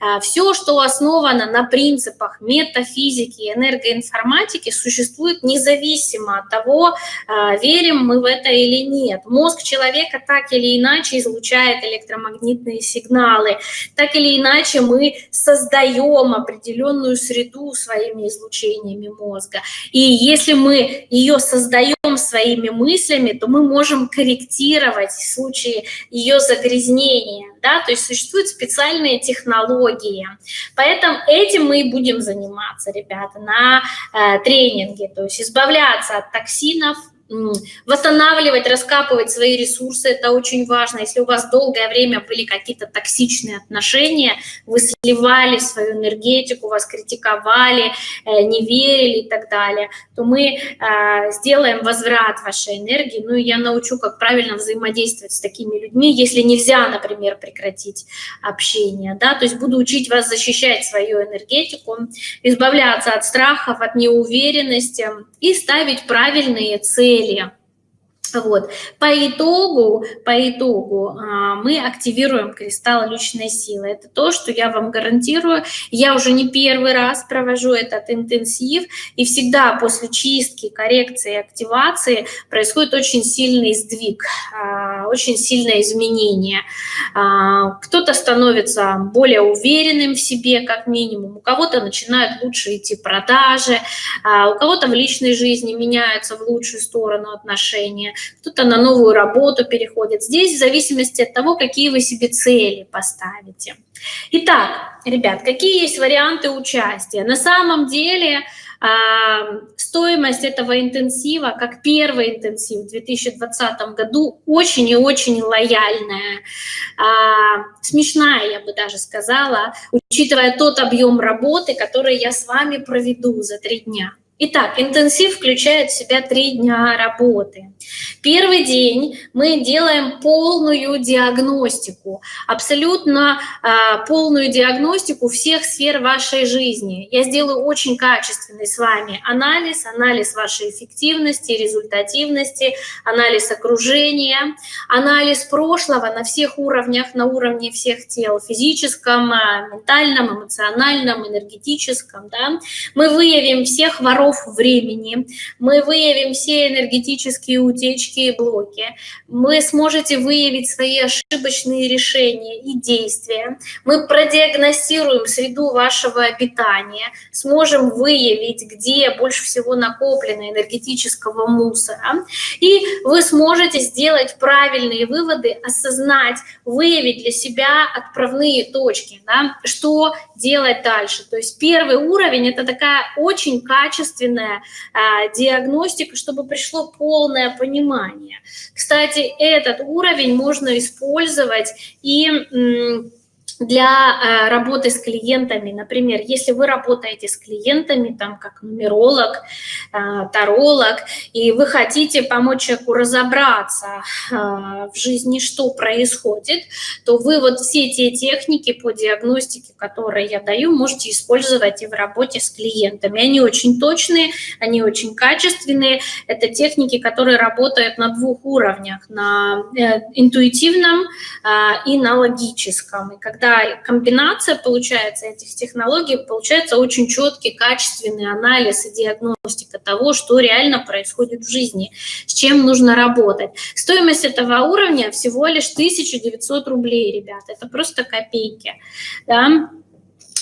[SPEAKER 1] А, Все, что основано на принципах метафизики, энергоинформатики, существует независимо от того, а, верим мы в это или нет. Мозг человека так или иначе излучает электромагнитные магнитные сигналы. Так или иначе мы создаем определенную среду своими излучениями мозга. И если мы ее создаем своими мыслями, то мы можем корректировать в случае ее загрязнения. Да? То есть существуют специальные технологии. Поэтому этим мы и будем заниматься, ребята, на э, тренинге. То есть избавляться от токсинов, восстанавливать, раскапывать свои ресурсы, это очень важно. Если у вас долгое время были какие-то токсичные отношения, вы сливали свою энергетику, вас критиковали, э, не верили и так далее, то мы э, сделаем возврат вашей энергии, ну и я научу, как правильно взаимодействовать с такими людьми, если нельзя, например, прекратить общение, да, то есть буду учить вас защищать свою энергетику, избавляться от страхов, от неуверенности и ставить правильные цели. Вот. По итогу, по итогу а, мы активируем кристалл личной силы. Это то, что я вам гарантирую. Я уже не первый раз провожу этот интенсив, и всегда после чистки, коррекции, активации происходит очень сильный сдвиг, а, очень сильное изменение. А, кто-то становится более уверенным в себе, как минимум, у кого-то начинают лучше идти продажи, у кого-то в личной жизни меняются в лучшую сторону отношения. Кто-то на новую работу переходит. Здесь в зависимости от того, какие вы себе цели поставите. Итак, ребят, какие есть варианты участия? На самом деле а, стоимость этого интенсива, как первый интенсив в 2020 году, очень и очень лояльная, а, смешная, я бы даже сказала, учитывая тот объем работы, который я с вами проведу за три дня. Итак, интенсив включает в себя три дня работы. Первый день мы делаем полную диагностику, абсолютно э, полную диагностику всех сфер вашей жизни. Я сделаю очень качественный с вами анализ, анализ вашей эффективности, результативности, анализ окружения, анализ прошлого на всех уровнях, на уровне всех тел, физическом, ментальном, эмоциональном, энергетическом. Да? Мы выявим всех воров шаров времени, мы выявим все энергетические утечки и блоки, вы сможете выявить свои ошибочные решения и действия, мы продиагностируем среду вашего обитания, сможем выявить, где больше всего накоплено энергетического мусора, и вы сможете сделать правильные выводы, осознать, выявить для себя отправные точки, да, что делать дальше. То есть первый уровень – это такая очень качественная качественная а, диагностика, чтобы пришло полное понимание. Кстати, этот уровень можно использовать и для э, работы с клиентами. Например, если вы работаете с клиентами, там, как нумеролог, э, таролог, и вы хотите помочь человеку разобраться э, в жизни, что происходит, то вы вот все те техники по диагностике, которые я даю, можете использовать и в работе с клиентами. Они очень точные, они очень качественные. Это техники, которые работают на двух уровнях, на интуитивном и на логическом. И когда когда комбинация получается этих технологий, получается очень четкий, качественный анализ и диагностика того, что реально происходит в жизни, с чем нужно работать. Стоимость этого уровня всего лишь 1900 рублей, ребят, это просто копейки. Да?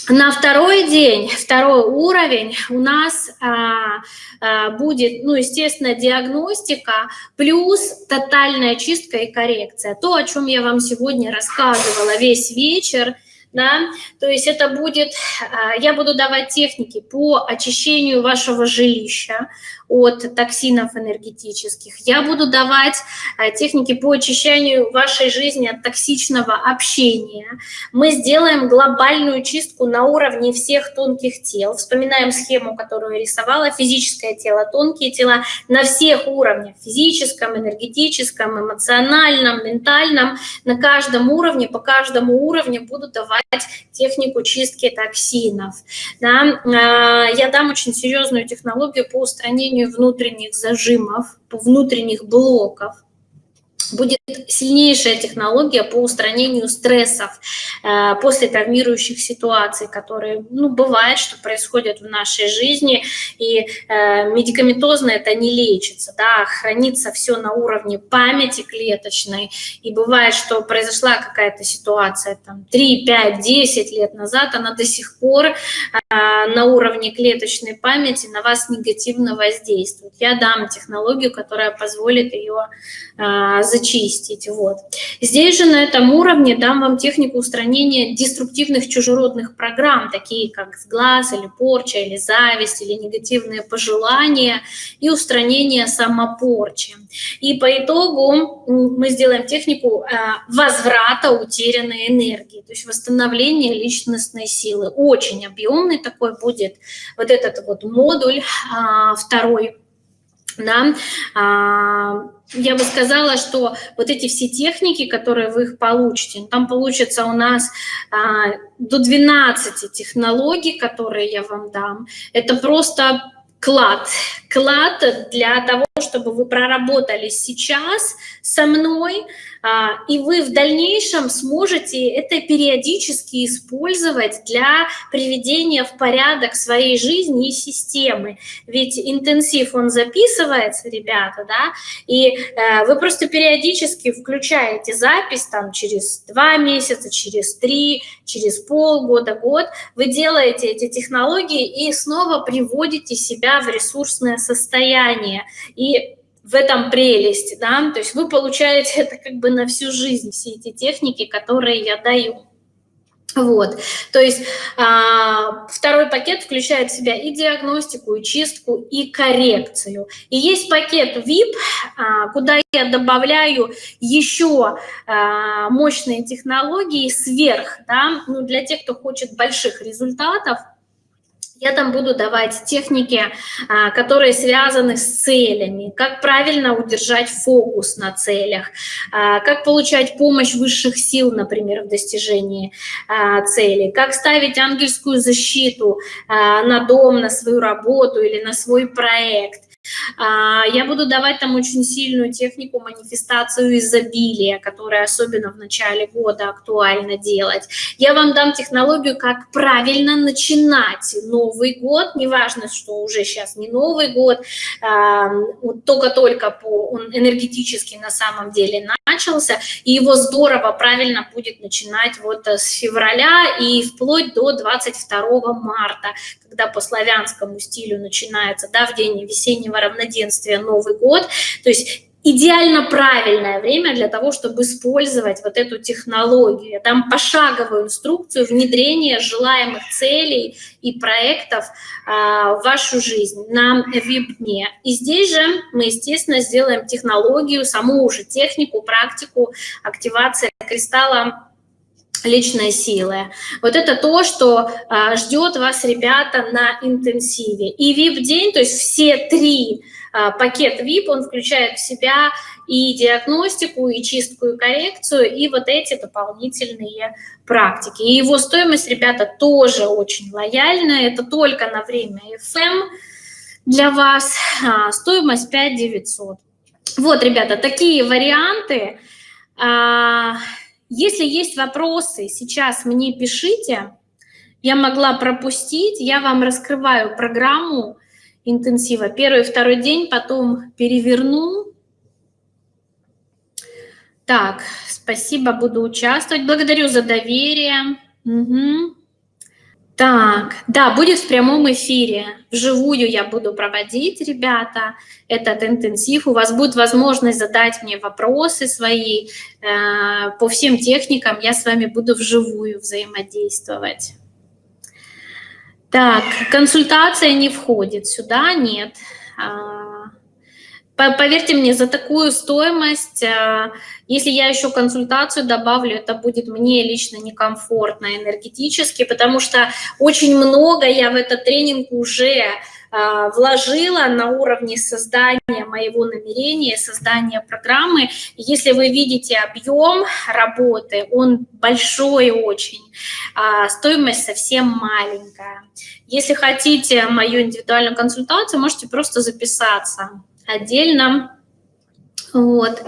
[SPEAKER 1] На второй день, второй уровень у нас а, а, будет, ну, естественно, диагностика плюс тотальная чистка и коррекция. То, о чем я вам сегодня рассказывала весь вечер, да, то есть это будет, а, я буду давать техники по очищению вашего жилища, от токсинов энергетических. Я буду давать э, техники по очищению вашей жизни от токсичного общения. Мы сделаем глобальную чистку на уровне всех тонких тел. Вспоминаем схему, которую я рисовала. Физическое тело, тонкие тела на всех уровнях. Физическом, энергетическом, эмоциональном, ментальном. На каждом уровне, по каждому уровню буду давать технику чистки токсинов. Да? Э, я дам очень серьезную технологию по устранению устранению внутренних зажимов, внутренних блоков, будет сильнейшая технология по устранению стрессов э, после травмирующих ситуаций, которые, ну, бывает, что происходят в нашей жизни, и э, медикаментозно это не лечится, да, хранится все на уровне памяти клеточной, и бывает, что произошла какая-то ситуация там 3, 5, 10 лет назад, она до сих пор э, на уровне клеточной памяти на вас негативно воздействует. Я дам технологию, которая позволит ее э, зачистить. Вот. Здесь же на этом уровне дам вам технику устранения деструктивных чужеродных программ, такие как сглаз или порча, или зависть, или негативные пожелания, и устранение самопорчи. И по итогу мы сделаем технику а, возврата утерянной энергии, то есть восстановления личностной силы. Очень объемный такой будет вот этот вот модуль а, второй да, а, я бы сказала, что вот эти все техники, которые вы их получите, там получится у нас а, до 12 технологий, которые я вам дам. Это просто клад, клад для того, чтобы вы проработали сейчас со мной, и вы в дальнейшем сможете это периодически использовать для приведения в порядок своей жизни и системы. Ведь интенсив, он записывается, ребята, да, и э, вы просто периодически включаете запись там через два месяца, через три, через полгода, год, вы делаете эти технологии и снова приводите себя в ресурсное состояние. И в этом прелесть, да, то есть вы получаете это как бы на всю жизнь, все эти техники, которые я даю. Вот, то есть а, второй пакет включает в себя и диагностику, и чистку, и коррекцию. И есть пакет VIP, а, куда я добавляю еще а, мощные технологии сверх, да, ну, для тех, кто хочет больших результатов, я там буду давать техники, а, которые связаны с целями, как правильно удержать фокус на целях, а, как получать помощь высших сил, например, в достижении а, цели, как ставить ангельскую защиту на дом, на свою работу или на свой проект, я буду давать там очень сильную технику манифестацию изобилия, которая особенно в начале года актуально делать. Я вам дам технологию, как правильно начинать Новый год, неважно, что уже сейчас не Новый год, а, только-только он энергетически на самом деле начался, и его здорово правильно будет начинать вот с февраля и вплоть до 22 марта, когда по славянскому стилю начинается, да, в день весеннего равноденствия Новый год, то есть идеально правильное время для того, чтобы использовать вот эту технологию. Я дам пошаговую инструкцию внедрения желаемых целей и проектов а, в вашу жизнь на веб-дне. И здесь же мы, естественно, сделаем технологию, саму уже технику, практику активации кристалла личной силы. Вот это то, что а, ждет вас, ребята, на интенсиве. И VIP-день, то есть все три а, пакет VIP, он включает в себя и диагностику, и чистку, и коррекцию, и вот эти дополнительные практики. И его стоимость, ребята, тоже очень лояльная, это только на время FM для вас, а, стоимость 5 900. Вот, ребята, такие варианты. А, если есть вопросы, сейчас мне пишите. Я могла пропустить, я вам раскрываю программу интенсива. Первый, второй день, потом переверну. Так, спасибо, буду участвовать. Благодарю за доверие. Угу. Так, да, будет в прямом эфире. Вживую я буду проводить, ребята, этот интенсив. У вас будет возможность задать мне вопросы свои э, по всем техникам. Я с вами буду вживую взаимодействовать. Так, консультация не входит сюда, нет. Поверьте мне, за такую стоимость, э, если я еще консультацию добавлю, это будет мне лично некомфортно энергетически, потому что очень много я в этот тренинг уже э, вложила на уровне создания моего намерения, создания программы. Если вы видите объем работы, он большой очень, а стоимость совсем маленькая. Если хотите мою индивидуальную консультацию, можете просто записаться отдельно. Вот,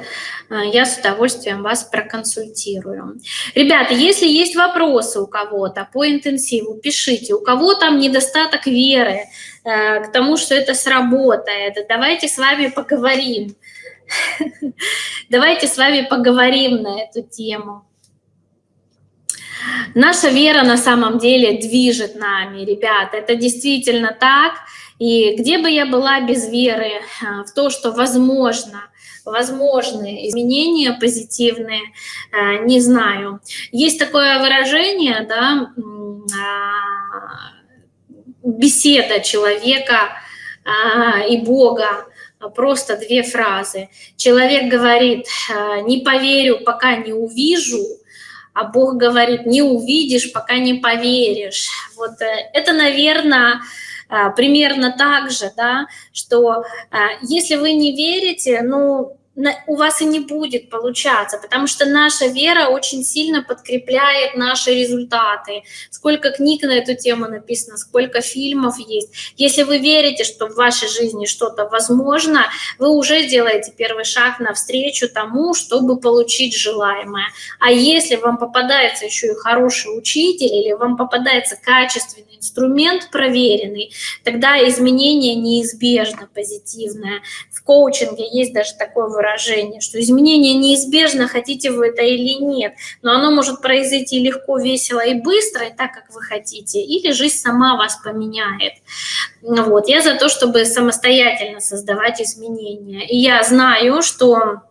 [SPEAKER 1] а, я с удовольствием вас проконсультирую. Ребята, если есть вопросы у кого-то по интенсиву, пишите. У кого там недостаток веры э, к тому, что это сработает, давайте с вами поговорим. Давайте с вами поговорим на эту тему. Наша вера на самом деле движет нами, ребята. Это действительно так. И где бы я была без веры а, в то, что возможно, возможны изменения позитивные, а, не знаю. Есть такое выражение, да, а, беседа человека и Бога, просто две фразы. Человек говорит, не поверю, пока не увижу, а Бог говорит, не увидишь, пока не поверишь. Вот э, это, наверное, примерно так же, да, что а, если вы не верите, ну, у вас и не будет получаться, потому что наша вера очень сильно подкрепляет наши результаты. Сколько книг на эту тему написано, сколько фильмов есть. Если вы верите, что в вашей жизни что-то возможно, вы уже делаете первый шаг навстречу тому, чтобы получить желаемое. А если вам попадается еще и хороший учитель или вам попадается качественный инструмент проверенный, тогда изменение неизбежно позитивное. В коучинге есть даже такое выражение, выражение, что изменение неизбежно, хотите вы это или нет, но оно может произойти легко, весело и быстро, и так, как вы хотите, или жизнь сама вас поменяет. Вот. Я за то, чтобы самостоятельно создавать изменения. И я знаю, что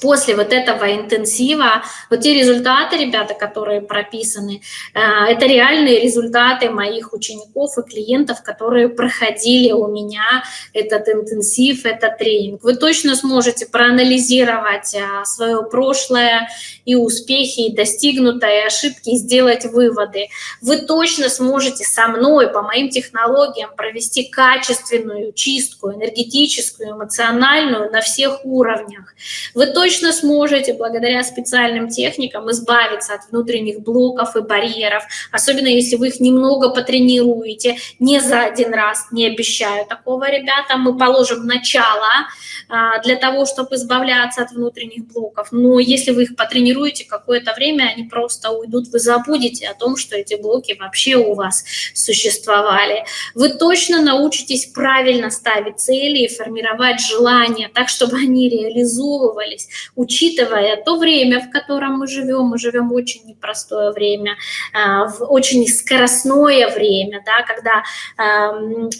[SPEAKER 1] после вот этого интенсива, вот те результаты, ребята, которые прописаны, э, это реальные результаты моих учеников и клиентов, которые проходили у меня этот интенсив, этот тренинг. Вы точно сможете проанализировать э, свое прошлое и успехи, и достигнутые, ошибки, и сделать выводы. Вы точно сможете со мной по моим технологиям провести качественную чистку энергетическую, эмоциональную на всех уровнях. Вы точно сможете благодаря специальным техникам избавиться от внутренних блоков и барьеров, особенно если вы их немного потренируете, не за один раз, не обещаю такого, ребята, мы положим начало а, для того, чтобы избавляться от внутренних блоков, но если вы их потренируете какое-то время, они просто уйдут, вы забудете о том, что эти блоки вообще у вас существовали. Вы точно научитесь правильно ставить цели и формировать желания так, чтобы они реализовывались, учитывая то время, в котором мы живем, мы живем очень непростое время, а, в очень скоростное время, да, когда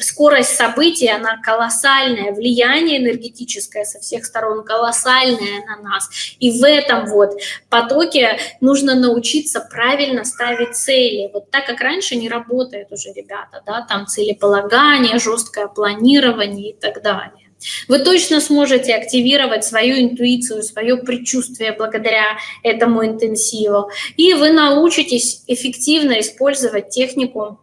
[SPEAKER 1] скорость событий, она колоссальная, влияние энергетическое со всех сторон колоссальное на нас. И в этом вот потоке нужно научиться правильно ставить цели. Вот так, как раньше не работает уже, ребята, да, там целеполагание, жесткое планирование и так далее. Вы точно сможете активировать свою интуицию, свое предчувствие благодаря этому интенсиву. И вы научитесь эффективно использовать технику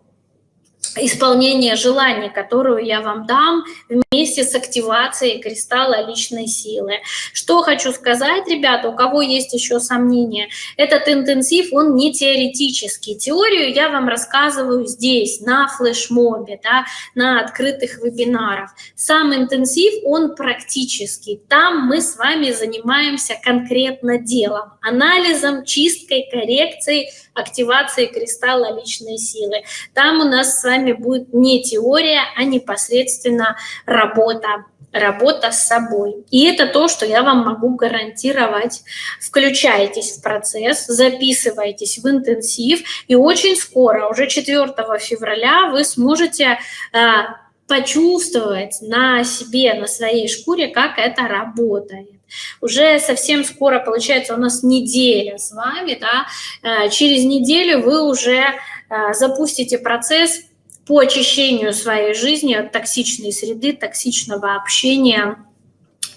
[SPEAKER 1] исполнения желаний, которую я вам дам вместе с активацией кристалла личной силы. Что хочу сказать, ребята, у кого есть еще сомнения, этот интенсив, он не теоретический. Теорию я вам рассказываю здесь, на флешмобе, да, на открытых вебинарах. Сам интенсив, он практический. Там мы с вами занимаемся конкретно делом, анализом, чисткой, коррекцией, активацией кристалла личной силы. Там у нас с вами будет не теория, а непосредственно работа работа с собой. И это то, что я вам могу гарантировать. Включайтесь в процесс, записывайтесь в интенсив, и очень скоро, уже 4 февраля, вы сможете э, почувствовать на себе, на своей шкуре, как это работает. Уже совсем скоро, получается, у нас неделя с вами, да, э, через неделю вы уже э, запустите процесс по очищению своей жизни от токсичной среды, токсичного общения,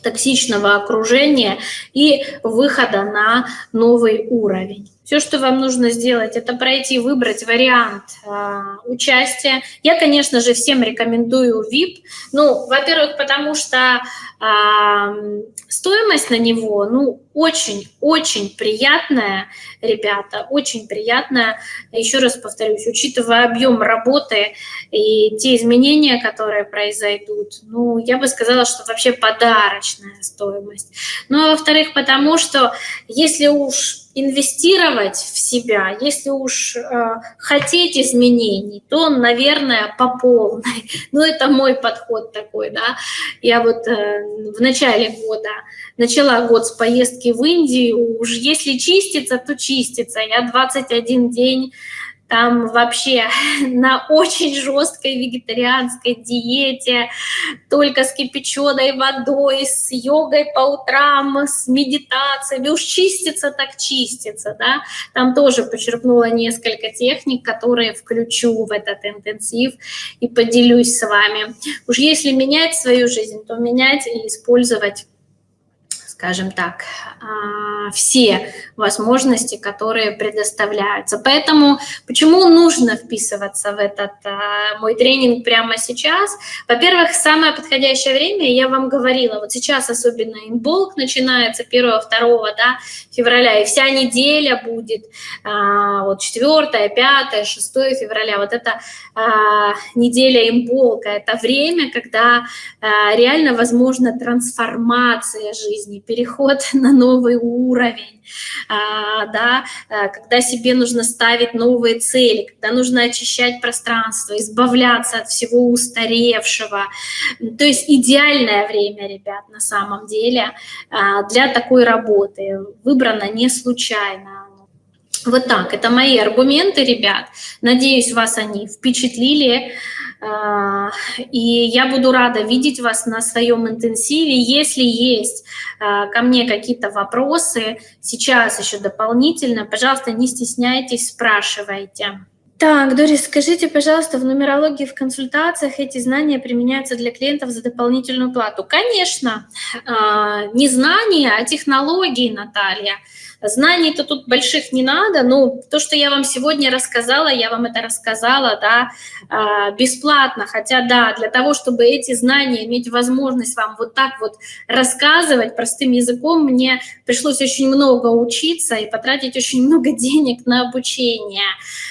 [SPEAKER 1] токсичного окружения и выхода на новый уровень. Все, что вам нужно сделать, это пройти, выбрать вариант э, участия. Я, конечно же, всем рекомендую VIP. Ну, во-первых, потому что э, стоимость на него, ну, очень-очень приятная, ребята, очень приятная. Еще раз повторюсь, учитывая объем работы и те изменения, которые произойдут, ну, я бы сказала, что вообще подарочная стоимость. Ну, а во-вторых, потому что если уж инвестировать в себя, если уж э, хотеть изменений, то, наверное, по полной. Ну, это мой подход такой, да. Я вот э, в начале года начала год с поездки в Индию, уж если чистится, то чистится. Я 21 день там вообще на очень жесткой вегетарианской диете, только с кипяченой водой, с йогой по утрам, с медитациями. Уж чистится так чистится, да. Там тоже почерпнула несколько техник, которые включу в этот интенсив и поделюсь с вами. Уж если менять свою жизнь, то менять и использовать скажем так, а, все возможности, которые предоставляются. Поэтому почему нужно вписываться в этот а, мой тренинг прямо сейчас? Во-первых, самое подходящее время, я вам говорила, вот сейчас особенно инболк начинается 1-2 да, февраля, и вся неделя будет, а, вот 4, 5, 6 февраля, вот это неделя имболка, это время, когда реально возможна трансформация жизни, переход на новый уровень, а, да, а, когда себе нужно ставить новые цели, когда нужно очищать пространство, избавляться от всего устаревшего. То есть идеальное время, ребят, на самом деле а, для такой работы. Выбрано не случайно. Вот так, это мои аргументы, ребят. Надеюсь, вас они впечатлили. А, и я буду рада видеть вас на своем интенсиве. Если есть а, ко мне какие-то вопросы, сейчас еще дополнительно, пожалуйста, не стесняйтесь, спрашивайте. Так, Дорис, скажите, пожалуйста, в нумерологии, в консультациях эти знания применяются для клиентов за дополнительную плату? Конечно, а, не знания, а технологии, Наталья. Знаний-то тут больших не надо, но то, что я вам сегодня рассказала, я вам это рассказала, да, а, бесплатно, хотя, да, для того, чтобы эти знания, иметь возможность вам вот так вот рассказывать простым языком, мне пришлось очень много учиться и потратить очень много денег на обучение.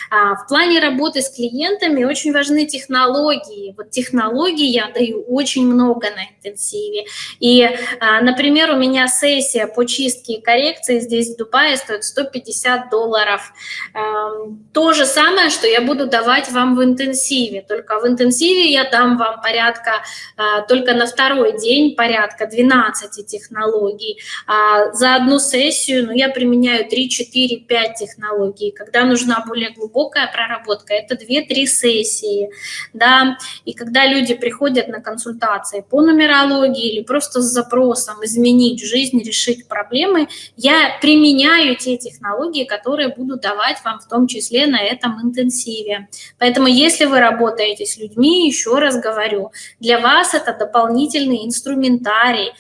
[SPEAKER 1] А, в плане работы с клиентами очень важны технологии. Вот технологии я даю очень много на интенсиве. И, а, например, у меня сессия по чистке и коррекции здесь Дубае стоит 150 долларов. Эм, то же самое, что я буду давать вам в интенсиве, только в интенсиве я дам вам порядка, э, только на второй день порядка 12 технологий. А за одну сессию ну, я применяю 3, 4, 5 технологий. Когда нужна более глубокая проработка, это 2-3 сессии. Да? И когда люди приходят на консультации по нумерологии или просто с запросом изменить жизнь, решить проблемы, я применяю применяю те технологии, которые буду давать вам в том числе на этом интенсиве. Поэтому если вы работаете с людьми, еще раз говорю, для вас это дополнительный инструментарий,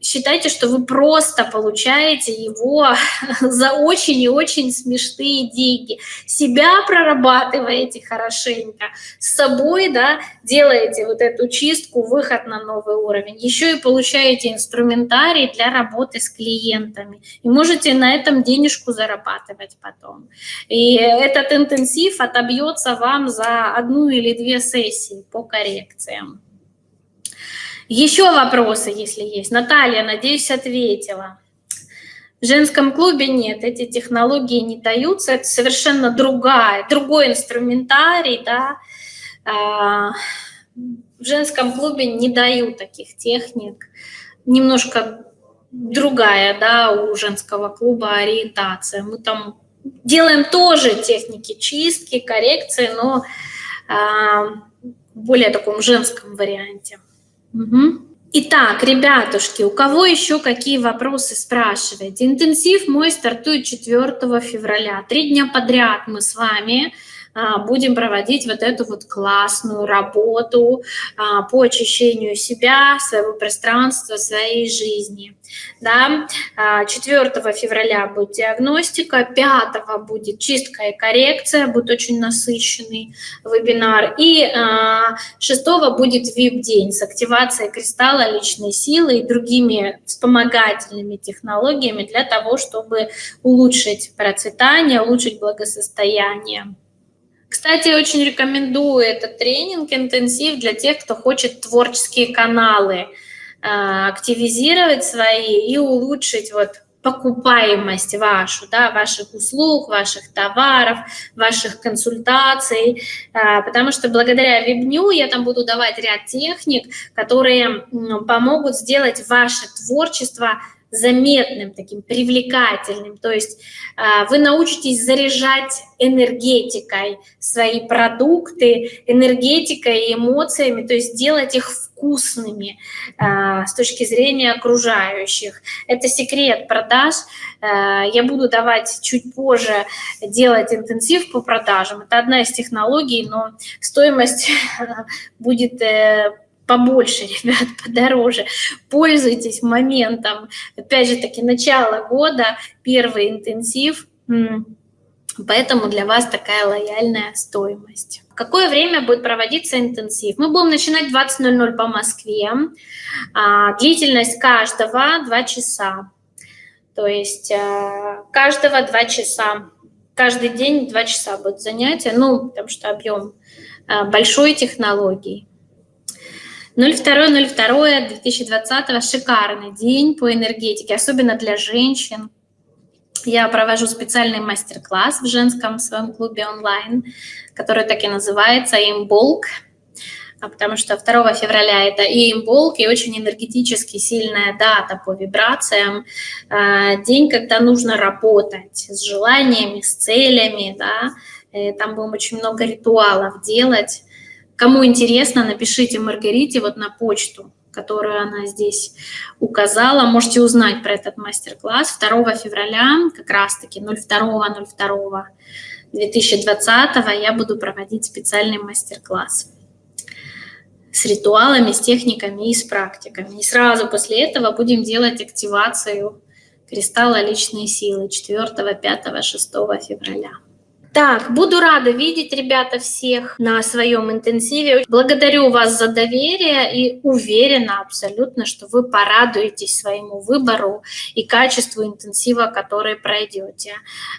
[SPEAKER 1] считайте, что вы просто получаете его за очень и очень смешные деньги. Себя прорабатываете хорошенько, с собой да, делаете вот эту чистку, выход на новый уровень. Еще и получаете инструментарий для работы с клиентами. И можете на этом денежку зарабатывать потом. И этот интенсив отобьется вам за одну или две сессии по коррекциям. Еще вопросы, если есть. Наталья, надеюсь, ответила. В женском клубе нет, эти технологии не даются, это совершенно другая, другой инструментарий, да. А, в женском клубе не дают таких техник, немножко другая, да, у женского клуба ориентация. Мы там делаем тоже техники чистки, коррекции, но а, в более таком женском варианте. Угу. Итак, ребятушки, у кого еще какие вопросы спрашиваете? Интенсив мой стартует 4 февраля. Три дня подряд мы с вами будем проводить вот эту вот классную работу а, по очищению себя, своего пространства, своей жизни. Да? 4 а, февраля будет диагностика, 5 будет чистка и коррекция, будет очень насыщенный вебинар, и 6 будет VIP-день с активацией кристалла личной силы и другими вспомогательными технологиями для того, чтобы улучшить процветание, улучшить благосостояние. Кстати, очень рекомендую этот тренинг, интенсив для тех, кто хочет творческие каналы а, активизировать свои и улучшить вот покупаемость вашу, да, ваших услуг, ваших товаров, ваших консультаций, а, потому что благодаря Вебню я там буду давать ряд техник, которые помогут сделать ваше творчество заметным, таким привлекательным. То есть а, вы научитесь заряжать энергетикой свои продукты, энергетикой и эмоциями, то есть делать их вкусными а, с точки зрения окружающих. Это секрет продаж. А, я буду давать чуть позже делать интенсив по продажам. Это одна из технологий, но стоимость будет э, побольше, ребят, подороже. Пользуйтесь моментом. Опять же таки, начало года, первый интенсив, поэтому для вас такая лояльная стоимость. Какое время будет проводиться интенсив? Мы будем начинать 20.00 по Москве. А, длительность каждого 2 часа. То есть а, каждого 2 часа. Каждый день 2 часа будет занятие, ну, потому что объем а, большой технологии. 02.02.2020 шикарный день по энергетике, особенно для женщин. Я провожу специальный мастер-класс в женском своем клубе онлайн, который так и называется «Имболк», а потому что 2 февраля это и имболк, и очень энергетически сильная дата по вибрациям, а, день, когда нужно работать с желаниями, с целями, да, и там будем очень много ритуалов делать, Кому интересно, напишите Маргарите вот на почту, которую она здесь указала. Можете узнать про этот мастер-класс 2 февраля, как раз-таки 02.02.2020 я буду проводить специальный мастер-класс с ритуалами, с техниками и с практиками. И сразу после этого будем делать активацию кристалла личной силы 4, 5, 6 февраля. Так, буду рада видеть, ребята, всех на своем интенсиве. Благодарю вас за доверие и уверена абсолютно, что вы порадуетесь своему выбору и качеству интенсива, который пройдете.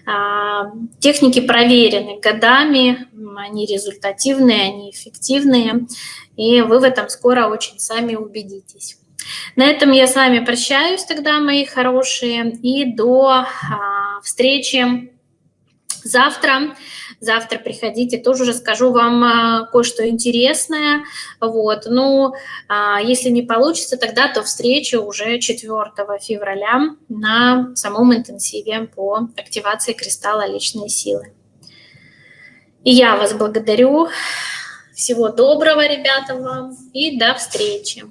[SPEAKER 1] А, техники проверены годами, они результативные, они эффективные, и вы в этом скоро очень сами убедитесь. На этом я с вами прощаюсь тогда, мои хорошие, и до а, встречи Завтра, завтра приходите, тоже расскажу вам а, кое-что интересное. Вот. Ну, а, если не получится, тогда то встреча уже 4 февраля на самом интенсиве по активации кристалла личной силы. И я вас благодарю. Всего доброго, ребята, вам и до встречи.